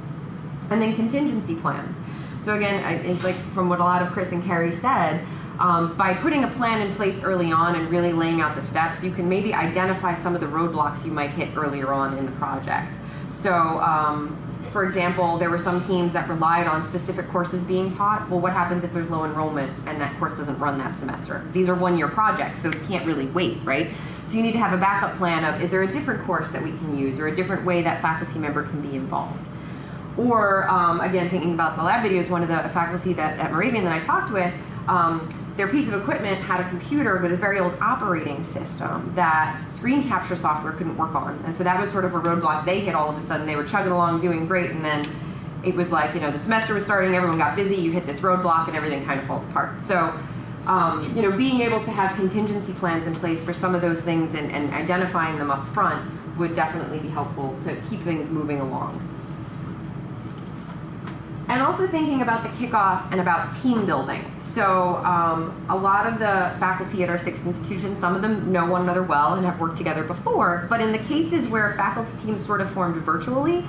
And then contingency plans. So again, it's like from what a lot of Chris and Keri said, um, by putting a plan in place early on and really laying out the steps, you can maybe identify some of the roadblocks you might hit earlier on in the project. So, um, for example, there were some teams that relied on specific courses being taught. Well, what happens if there's low enrollment and that course doesn't run that semester? These are one-year projects, so you can't really wait, right? So you need to have a backup plan of, is there a different course that we can use or a different way that faculty member can be involved? Or um, again, thinking about the lab videos, one of the faculty that at Moravian that I talked with, um, their piece of equipment had a computer with a very old operating system that screen capture software couldn't work on, and so that was sort of a roadblock they hit all of a sudden. They were chugging along, doing great, and then it was like you know the semester was starting, everyone got busy, you hit this roadblock, and everything kind of falls apart. So. Um, you know, being able to have contingency plans in place for some of those things and, and identifying them up front would definitely be helpful to keep things moving along and also thinking about the kickoff and about team building. So um, a lot of the faculty at our six institutions, some of them know one another well and have worked together before, but in the cases where faculty teams sort of formed virtually,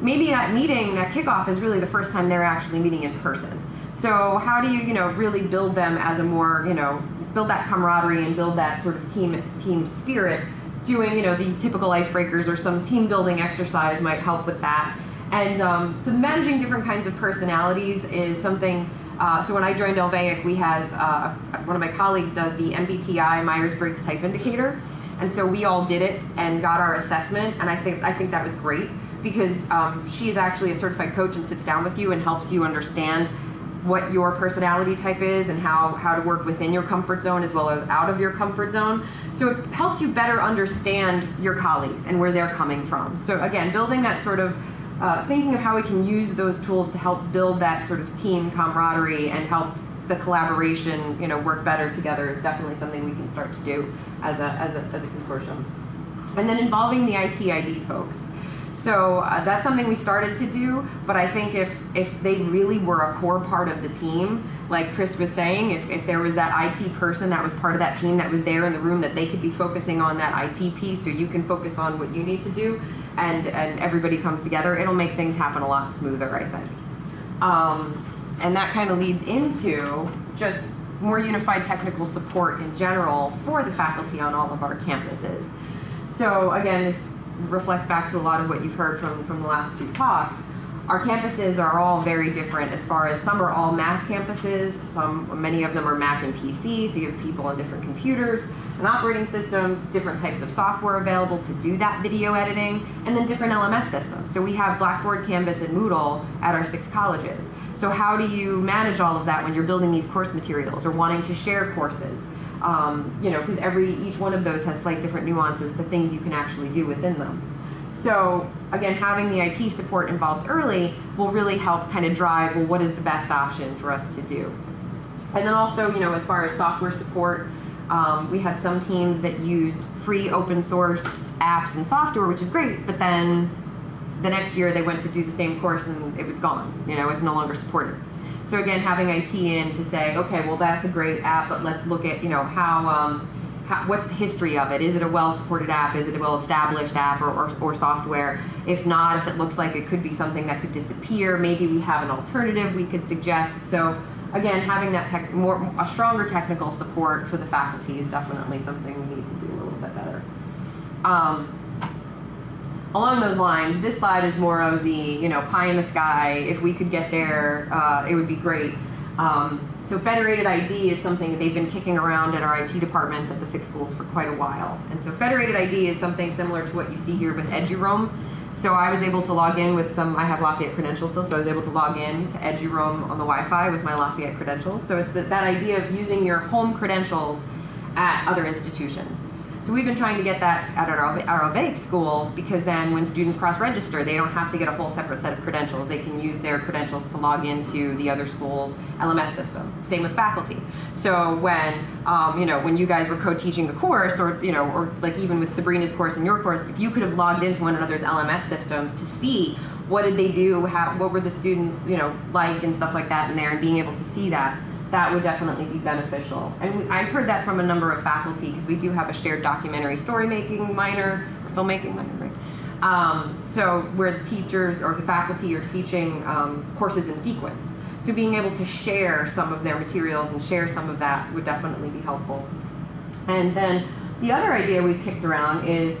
maybe that meeting, that kickoff is really the first time they're actually meeting in person. So how do you, you know, really build them as a more, you know, build that camaraderie and build that sort of team team spirit doing, you know, the typical icebreakers or some team building exercise might help with that. And um, so managing different kinds of personalities is something. Uh, so when I joined LVAIC, we had uh, one of my colleagues does the MBTI Myers-Briggs Type Indicator, and so we all did it and got our assessment. And I think I think that was great because um, she is actually a certified coach and sits down with you and helps you understand what your personality type is and how, how to work within your comfort zone as well as out of your comfort zone. So it helps you better understand your colleagues and where they're coming from. So again, building that sort of uh, thinking of how we can use those tools to help build that sort of team camaraderie and help the collaboration, you know, work better together is definitely something we can start to do as a, as a, as a consortium. And then involving the ITID folks. So uh, that's something we started to do, but I think if, if they really were a core part of the team, like Chris was saying, if, if there was that IT person that was part of that team that was there in the room that they could be focusing on that IT piece so you can focus on what you need to do, and, and everybody comes together, it'll make things happen a lot smoother, I think. Um, and that kind of leads into just more unified technical support in general for the faculty on all of our campuses. So again, this reflects back to a lot of what you've heard from, from the last two talks. Our campuses are all very different as far as some are all Mac campuses, some many of them are Mac and PC, so you have people on different computers and operating systems, different types of software available to do that video editing, and then different LMS systems. So we have Blackboard, Canvas, and Moodle at our six colleges. So how do you manage all of that when you're building these course materials or wanting to share courses? Um, you know, because every each one of those has slight different nuances to things you can actually do within them. So again, having the IT support involved early will really help kind of drive, well, what is the best option for us to do? And then also, you know, as far as software support, um, we had some teams that used free open source apps and software, which is great, but then the next year they went to do the same course and it was gone. You know, it's no longer supported. So again, having IT in to say, okay, well, that's a great app, but let's look at, you know, how, um, how, what's the history of it? Is it a well-supported app? Is it a well-established app or, or, or, software? If not, if it looks like it could be something that could disappear, maybe we have an alternative we could suggest. So again, having that tech, more a stronger technical support for the faculty is definitely something we need to do a little bit better. Um, along those lines, this slide is more of the you know pie in the sky. If we could get there, uh, it would be great. Um, so federated ID is something that they've been kicking around at our IT departments at the six schools for quite a while. And so federated ID is something similar to what you see here with EduRoam. So I was able to log in with some, I have Lafayette credentials still, so I was able to log in to EduRoam on the Wi-Fi with my Lafayette credentials. So it's that, that idea of using your home credentials at other institutions. So we've been trying to get that at our, our LVAIC schools because then when students cross-register, they don't have to get a whole separate set of credentials. They can use their credentials to log into the other school's LMS system. Same with faculty. So when, um, you know, when you guys were co-teaching a course or, you know, or like even with Sabrina's course and your course, if you could have logged into one another's LMS systems to see what did they do, how, what were the students, you know, like and stuff like that in there and being able to see that, that would definitely be beneficial. And we, I've heard that from a number of faculty because we do have a shared documentary story making minor, or filmmaking minor, right? Um, so where the teachers or the faculty are teaching um, courses in sequence. So being able to share some of their materials and share some of that would definitely be helpful. And then the other idea we've kicked around is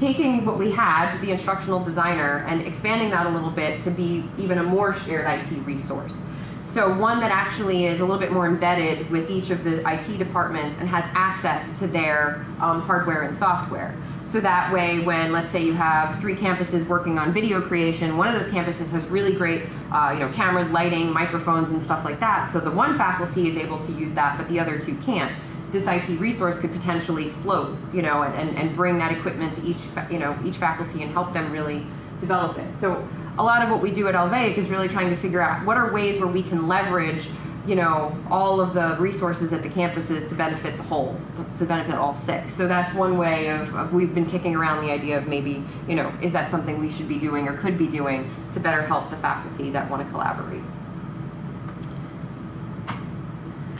taking what we had, the instructional designer, and expanding that a little bit to be even a more shared IT resource. So one that actually is a little bit more embedded with each of the IT departments and has access to their um, hardware and software. So that way, when let's say you have three campuses working on video creation, one of those campuses has really great, uh, you know, cameras, lighting, microphones, and stuff like that. So the one faculty is able to use that, but the other two can't. This IT resource could potentially float, you know, and, and bring that equipment to each, you know, each faculty and help them really develop it. So a lot of what we do at LVAIC is really trying to figure out what are ways where we can leverage you know all of the resources at the campuses to benefit the whole to benefit all six so that's one way of, of, we've been kicking around the idea of maybe you know is that something we should be doing or could be doing to better help the faculty that want to collaborate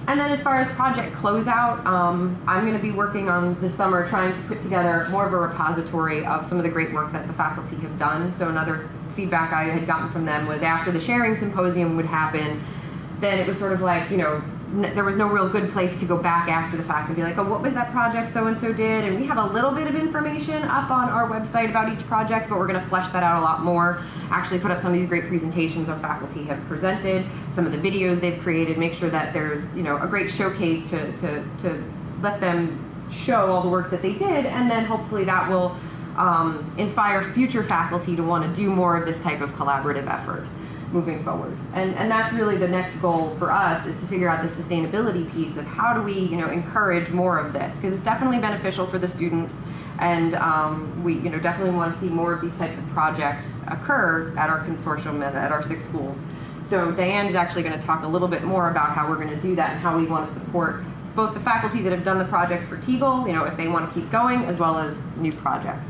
and then as far as project closeout, um, I'm going to be working on this summer trying to put together more of a repository of some of the great work that the faculty have done. So another feedback I had gotten from them was after the sharing symposium would happen, then it was sort of like, you know, there was no real good place to go back after the fact and be like, oh, what was that project so and so did? And we have a little bit of information up on our website about each project, but we're going to flesh that out a lot more. Actually, put up some of these great presentations our faculty have presented, some of the videos they've created, make sure that there's, you know, a great showcase to, to, to let them show all the work that they did, and then hopefully that will um, inspire future faculty to want to do more of this type of collaborative effort moving forward. And, and that's really the next goal for us is to figure out the sustainability piece of how do we you know, encourage more of this because it's definitely beneficial for the students and um, we you know, definitely want to see more of these types of projects occur at our consortium and at our six schools. So Diane is actually going to talk a little bit more about how we're going to do that and how we want to support both the faculty that have done the projects for Teagle, you know, if they want to keep going, as well as new projects.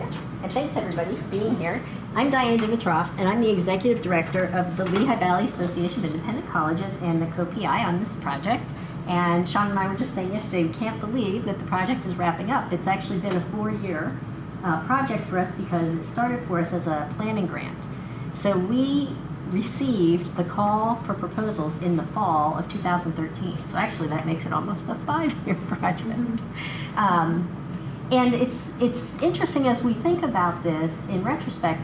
And thanks everybody for being here. I'm Diane Dimovski, and I'm the Executive Director of the Lehigh Valley Association of Independent Colleges and the co-PI on this project. And Chawne and I were just saying yesterday, we can't believe that the project is wrapping up. It's actually been a four-year uh, project for us because it started for us as a planning grant. So we received the call for proposals in the fall of 2013. So actually that makes it almost a five-year project. Um, and it's, it's interesting as we think about this in retrospect,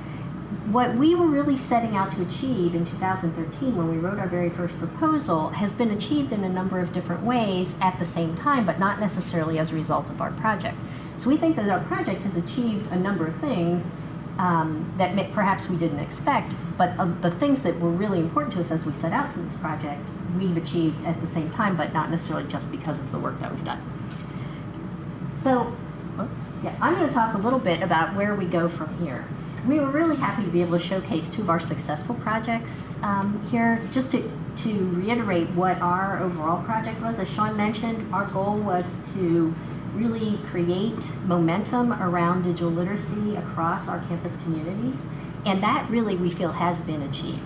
what we were really setting out to achieve in 2013 when we wrote our very first proposal has been achieved in a number of different ways at the same time, but not necessarily as a result of our project. So we think that our project has achieved a number of things um, that may, perhaps we didn't expect, but uh, the things that were really important to us as we set out to this project, we've achieved at the same time, but not necessarily just because of the work that we've done. So Oops. Yeah, I'm going to talk a little bit about where we go from here. We were really happy to be able to showcase two of our successful projects um, here. Just to, to reiterate what our overall project was, as Chawne mentioned, our goal was to really create momentum around digital literacy across our campus communities. And that really, we feel, has been achieved.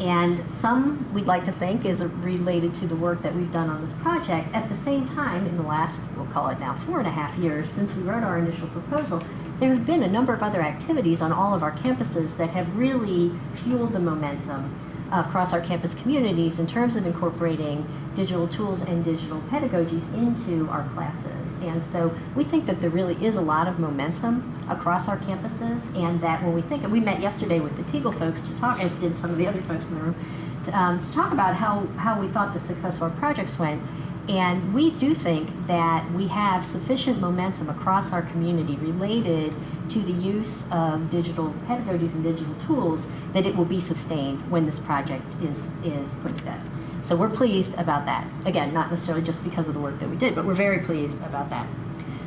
And some we'd like to think is related to the work that we've done on this project. At the same time, in the last, we'll call it now four and a half years since we wrote our initial proposal, there have been a number of other activities on all of our campuses that have really fueled the momentum across our campus communities in terms of incorporating digital tools and digital pedagogies into our classes. And so we think that there really is a lot of momentum across our campuses and that when we think, and we met yesterday with the Teagle folks to talk, as did some of the other folks in the room, to, um, to talk about how, how we thought the success of our projects went. And we do think that we have sufficient momentum across our community related to the use of digital pedagogies and digital tools that it will be sustained when this project is, is put to bed. So we're pleased about that. Again, not necessarily just because of the work that we did, but we're very pleased about that.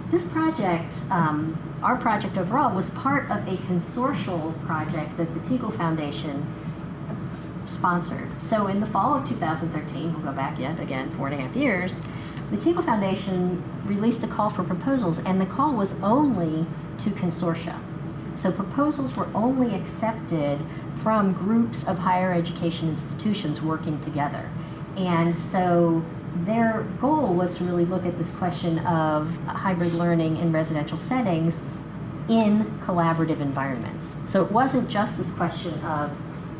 This project, um, our project overall, was part of a consortial project that the Teagle Foundation sponsored. So in the fall of 2013, we'll go back yet again four and a half years, the Teagle Foundation released a call for proposals, and the call was only to consortia. So proposals were only accepted from groups of higher education institutions working together. And so their goal was to really look at this question of hybrid learning in residential settings in collaborative environments. So it wasn't just this question of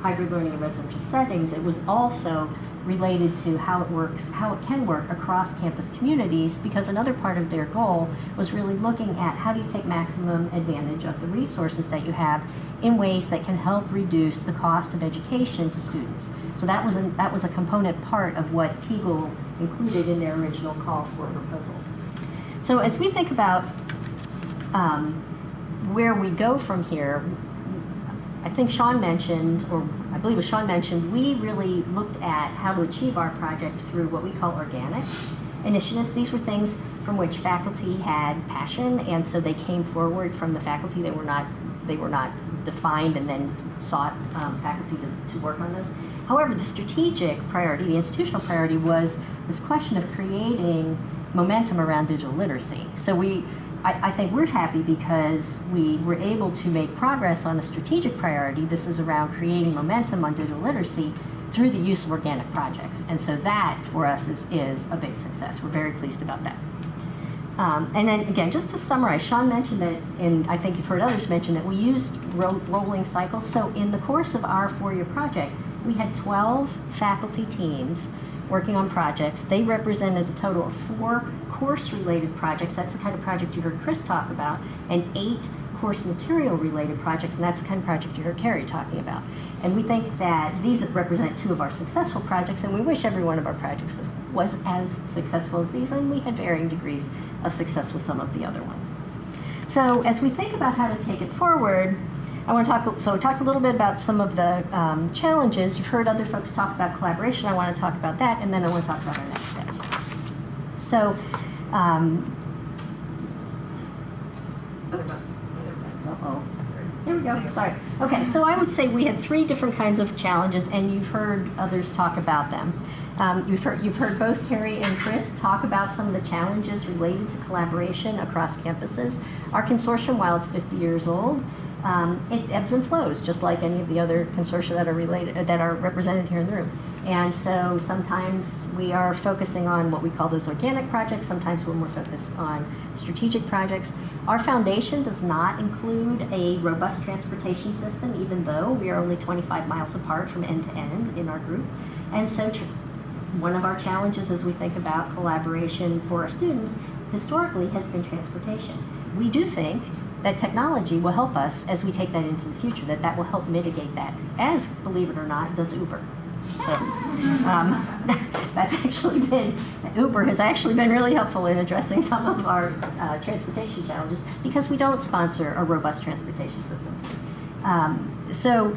hybrid learning in residential settings, it was also related to how it works, how it can work across campus communities, because another part of their goal was really looking at how do you take maximum advantage of the resources that you have in ways that can help reduce the cost of education to students. So that was a, that was a component part of what Teagle included in their original call for proposals. So as we think about um, where we go from here, I think Chawne mentioned, or I believe it was Chawne mentioned, we really looked at how to achieve our project through what we call organic initiatives. These were things from which faculty had passion, and so they came forward from the faculty. They were not they were not defined and then sought um, faculty to, to work on those. However, the strategic priority, the institutional priority, was this question of creating momentum around digital literacy. So we I, I, think we're happy because we were able to make progress on a strategic priority. This is around creating momentum on digital literacy through the use of organic projects. And so that, for us, is, is a big success. We're very pleased about that. Um, and then again, just to summarize, Chawne mentioned that, and I think you've heard others mention that we used ro rolling cycles. So in the course of our four-year project, we had 12 faculty teams working on projects. They represented a total of four course-related projects. That's the kind of project you heard Chris talk about, and eight course material-related projects, and that's the kind of project you heard Keri talking about. And we think that these represent two of our successful projects, and we wish every one of our projects was, was as successful as these, and we had varying degrees of success with some of the other ones. So as we think about how to take it forward, I want to talk, so we talked a little bit about some of the um, challenges. You've heard other folks talk about collaboration. I want to talk about that, and then I want to talk about our next steps. So, um, uh-oh. Here we go, sorry. Okay, so I would say we had three different kinds of challenges, and you've heard others talk about them. Um, you've, heard, you've heard both Keri and Chris talk about some of the challenges related to collaboration across campuses. Our consortium, while it's 50 years old, um, it ebbs and flows, just like any of the other consortia that are related, that are represented here in the room. And so sometimes we are focusing on what we call those organic projects, sometimes we're more focused on strategic projects. Our foundation does not include a robust transportation system, even though we are only 25 miles apart from end to end in our group. And so one of our challenges as we think about collaboration for our students historically has been transportation. We do think that technology will help us as we take that into the future, that that will help mitigate that, as, believe it or not, does Uber. So um, that's actually been, Uber has actually been really helpful in addressing some of our uh, transportation challenges because we don't sponsor a robust transportation system. Um, so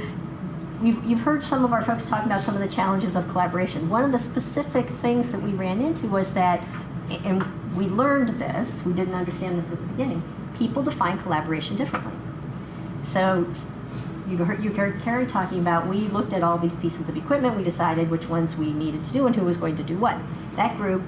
You've, you've, heard some of our folks talking about some of the challenges of collaboration. One of the specific things that we ran into was that, and we learned this, we didn't understand this at the beginning, people define collaboration differently. So you've heard, you've heard Keri talking about, we looked at all these pieces of equipment, we decided which ones we needed to do and who was going to do what. That group,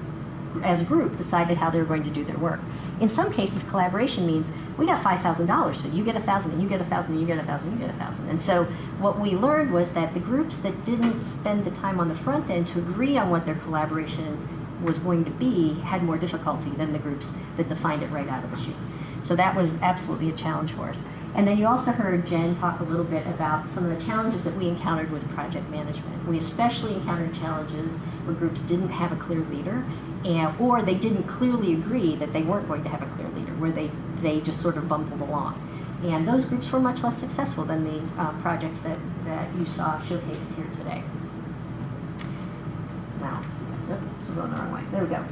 as a group, decided how they were going to do their work. In some cases, collaboration means we got $5,000, so you get a 1000 and you get a 1000 and you get a 1000 and you get a 1000 And so what we learned was that the groups that didn't spend the time on the front end to agree on what their collaboration was going to be had more difficulty than the groups that defined it right out of the chute. So that was absolutely a challenge for us. And then you also heard Jen talk a little bit about some of the challenges that we encountered with project management. We especially encountered challenges where groups didn't have a clear leader, and, or they didn't clearly agree that they weren't going to have a clear leader, where they, they just sort of bumbled along. And those groups were much less successful than the uh, projects that, that you saw showcased here today. Now, this is going the wrong way. There we go.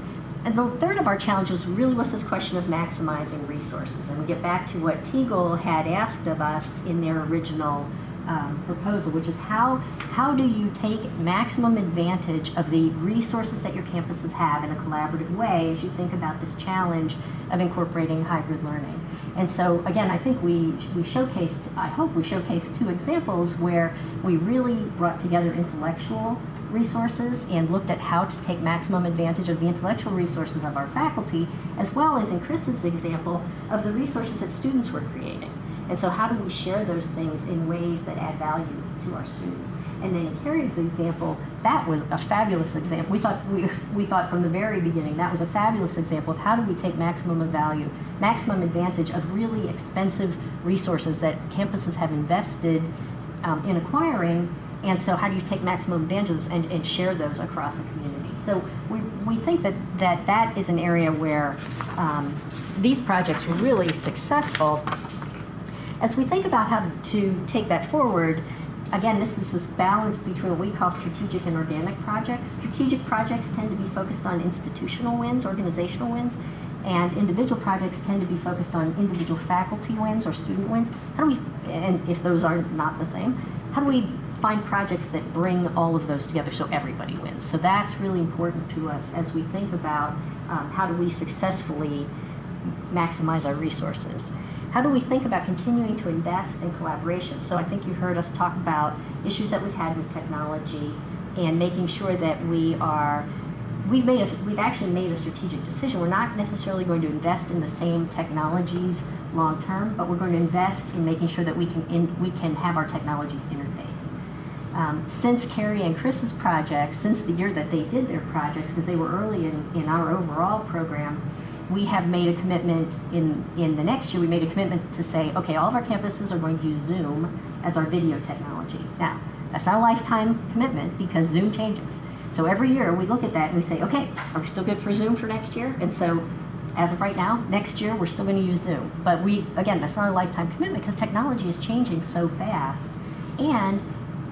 And the third of our challenges really was this question of maximizing resources. And we get back to what Teagle had asked of us in their original um, proposal, which is how, how do you take maximum advantage of the resources that your campuses have in a collaborative way as you think about this challenge of incorporating hybrid learning. And so again, I think we, we showcased, I hope we showcased two examples where we really brought together intellectual resources and looked at how to take maximum advantage of the intellectual resources of our faculty, as well as in Chris's example, of the resources that students were creating. And so how do we share those things in ways that add value to our students? And then in Keri's example, that was a fabulous example. We thought, we, we thought from the very beginning that was a fabulous example of how do we take maximum of value, maximum advantage of really expensive resources that campuses have invested um, in acquiring and so how do you take maximum advantages and, and share those across the community? So we, we think that, that that is an area where um, these projects were really successful. As we think about how to take that forward, again, this is this balance between what we call strategic and organic projects. Strategic projects tend to be focused on institutional wins, organizational wins, and individual projects tend to be focused on individual faculty wins or student wins. How do we, and if those are not the same, how do we find projects that bring all of those together so everybody wins. So that's really important to us as we think about um, how do we successfully maximize our resources. How do we think about continuing to invest in collaboration? So I think you heard us talk about issues that we've had with technology and making sure that we are we've made a, we've actually made a strategic decision. We're not necessarily going to invest in the same technologies long term, but we're going to invest in making sure that we can in, we can have our technologies interface. Um, since Keri and Chris's project, since the year that they did their projects, because they were early in, in our overall program, we have made a commitment in, in the next year, we made a commitment to say, okay, all of our campuses are going to use Zoom as our video technology. Now, that's not a lifetime commitment because Zoom changes. So every year we look at that and we say, okay, are we still good for Zoom for next year? And so as of right now, next year we're still going to use Zoom. But we, again, that's not a lifetime commitment because technology is changing so fast. And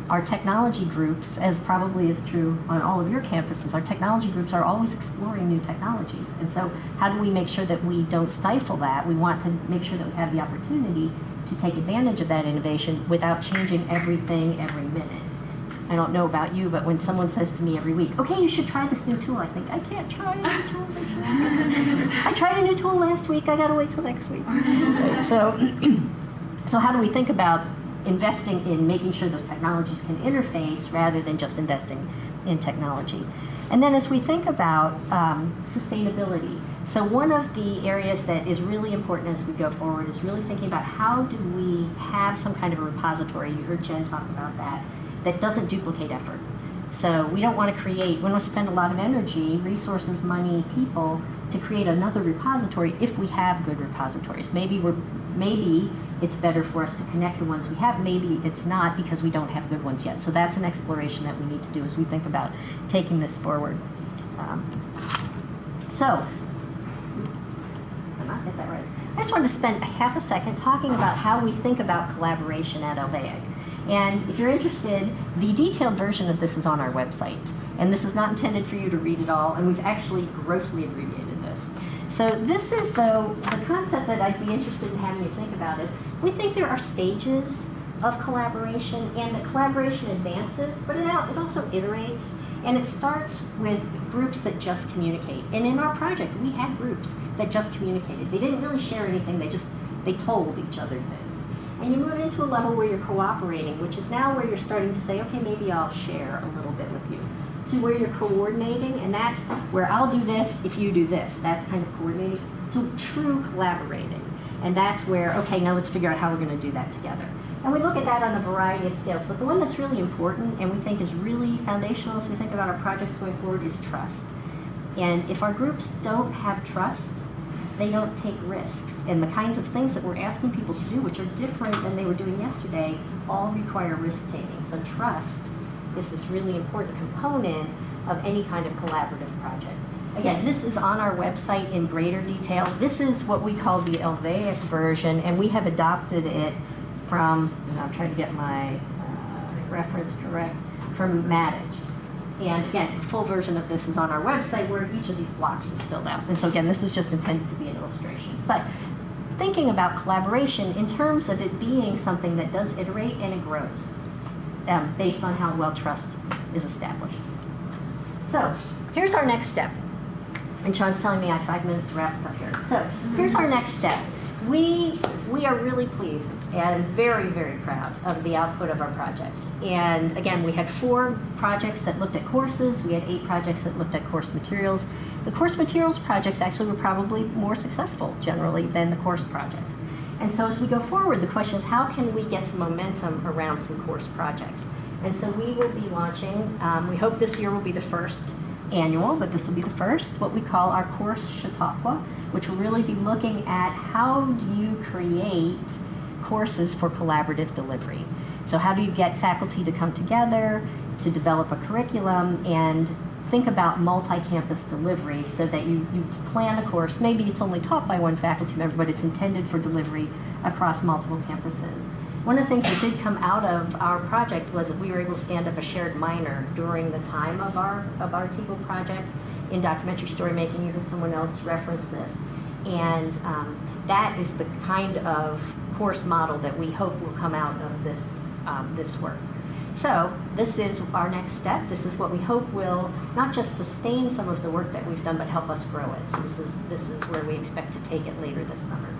our technology groups, as probably is true on all of your campuses, our technology groups are always exploring new technologies. And so how do we make sure that we don't stifle that? We want to make sure that we have the opportunity to take advantage of that innovation without changing everything every minute. I don't know about you, but when someone says to me every week, okay, you should try this new tool, I think, I can't try a new tool this week. I tried a new tool last week, I gotta wait till next week. so, so how do we think about investing in making sure those technologies can interface rather than just investing in technology? And then as we think about um, sustainability, so one of the areas that is really important as we go forward is really thinking about how do we have some kind of a repository, you heard Jen talk about that, that doesn't duplicate effort. So we don't want to create, we don't want to spend a lot of energy, resources, money, people to create another repository if we have good repositories. Maybe we're, maybe it's better for us to connect the ones we have. Maybe it's not because we don't have good ones yet. So that's an exploration that we need to do as we think about taking this forward. Um, so, I not hit that right. I just wanted to spend a half a second talking about how we think about collaboration at LVAIC. And if you're interested, the detailed version of this is on our website. And this is not intended for you to read it all, and we've actually grossly abbreviated this. So this is, though, the concept that I'd be interested in having you think about is, we think there are stages of collaboration, and that collaboration advances, but it, it also iterates, and it starts with groups that just communicate. And in our project, we had groups that just communicated. They didn't really share anything, they just, they told each other things. And you move into a level where you're cooperating, which is now where you're starting to say, okay, maybe I'll share a little bit with you. To where you're coordinating, and that's where I'll do this if you do this. That's kind of coordinating. To true collaborating. And that's where, okay, now let's figure out how we're going to do that together. And we look at that on a variety of scales, but the one that's really important and we think is really foundational as we think about our projects going forward is trust. And if our groups don't have trust, they don't take risks. And the kinds of things that we're asking people to do, which are different than they were doing yesterday, all require risk taking. So trust is this really important component of any kind of collaborative project. Again, this is on our website in greater detail. This is what we call the LVAIC version, and we have adopted it from, and I'm trying to get my uh, reference correct, from Mattessich. And again, the full version of this is on our website where each of these blocks is filled out. And so again, this is just intended to be an illustration. But thinking about collaboration in terms of it being something that does iterate and it grows um, based on how well trust is established. So here's our next step. And Chawne's telling me I have five minutes to wrap this up here. So here's our next step. We, we are really pleased and very, very proud of the output of our project. And again, we had four projects that looked at courses. We had eight projects that looked at course materials. The course materials projects actually were probably more successful generally than the course projects. And so as we go forward, the question is how can we get some momentum around some course projects? And so we will be launching, um, we hope this year will be the first annual, but this will be the first, what we call our course Chautauqua, which will really be looking at how do you create courses for collaborative delivery. So how do you get faculty to come together to develop a curriculum and think about multi-campus delivery so that you, you plan a course, maybe it's only taught by one faculty member, but it's intended for delivery across multiple campuses. One of the things that did come out of our project was that we were able to stand up a shared minor during the time of our, of our TEAGLE project in documentary story making. You heard someone else reference this. And um, that is the kind of course model that we hope will come out of this, um, this work. So this is our next step. This is what we hope will not just sustain some of the work that we've done, but help us grow it. So this is, this is where we expect to take it later this summer.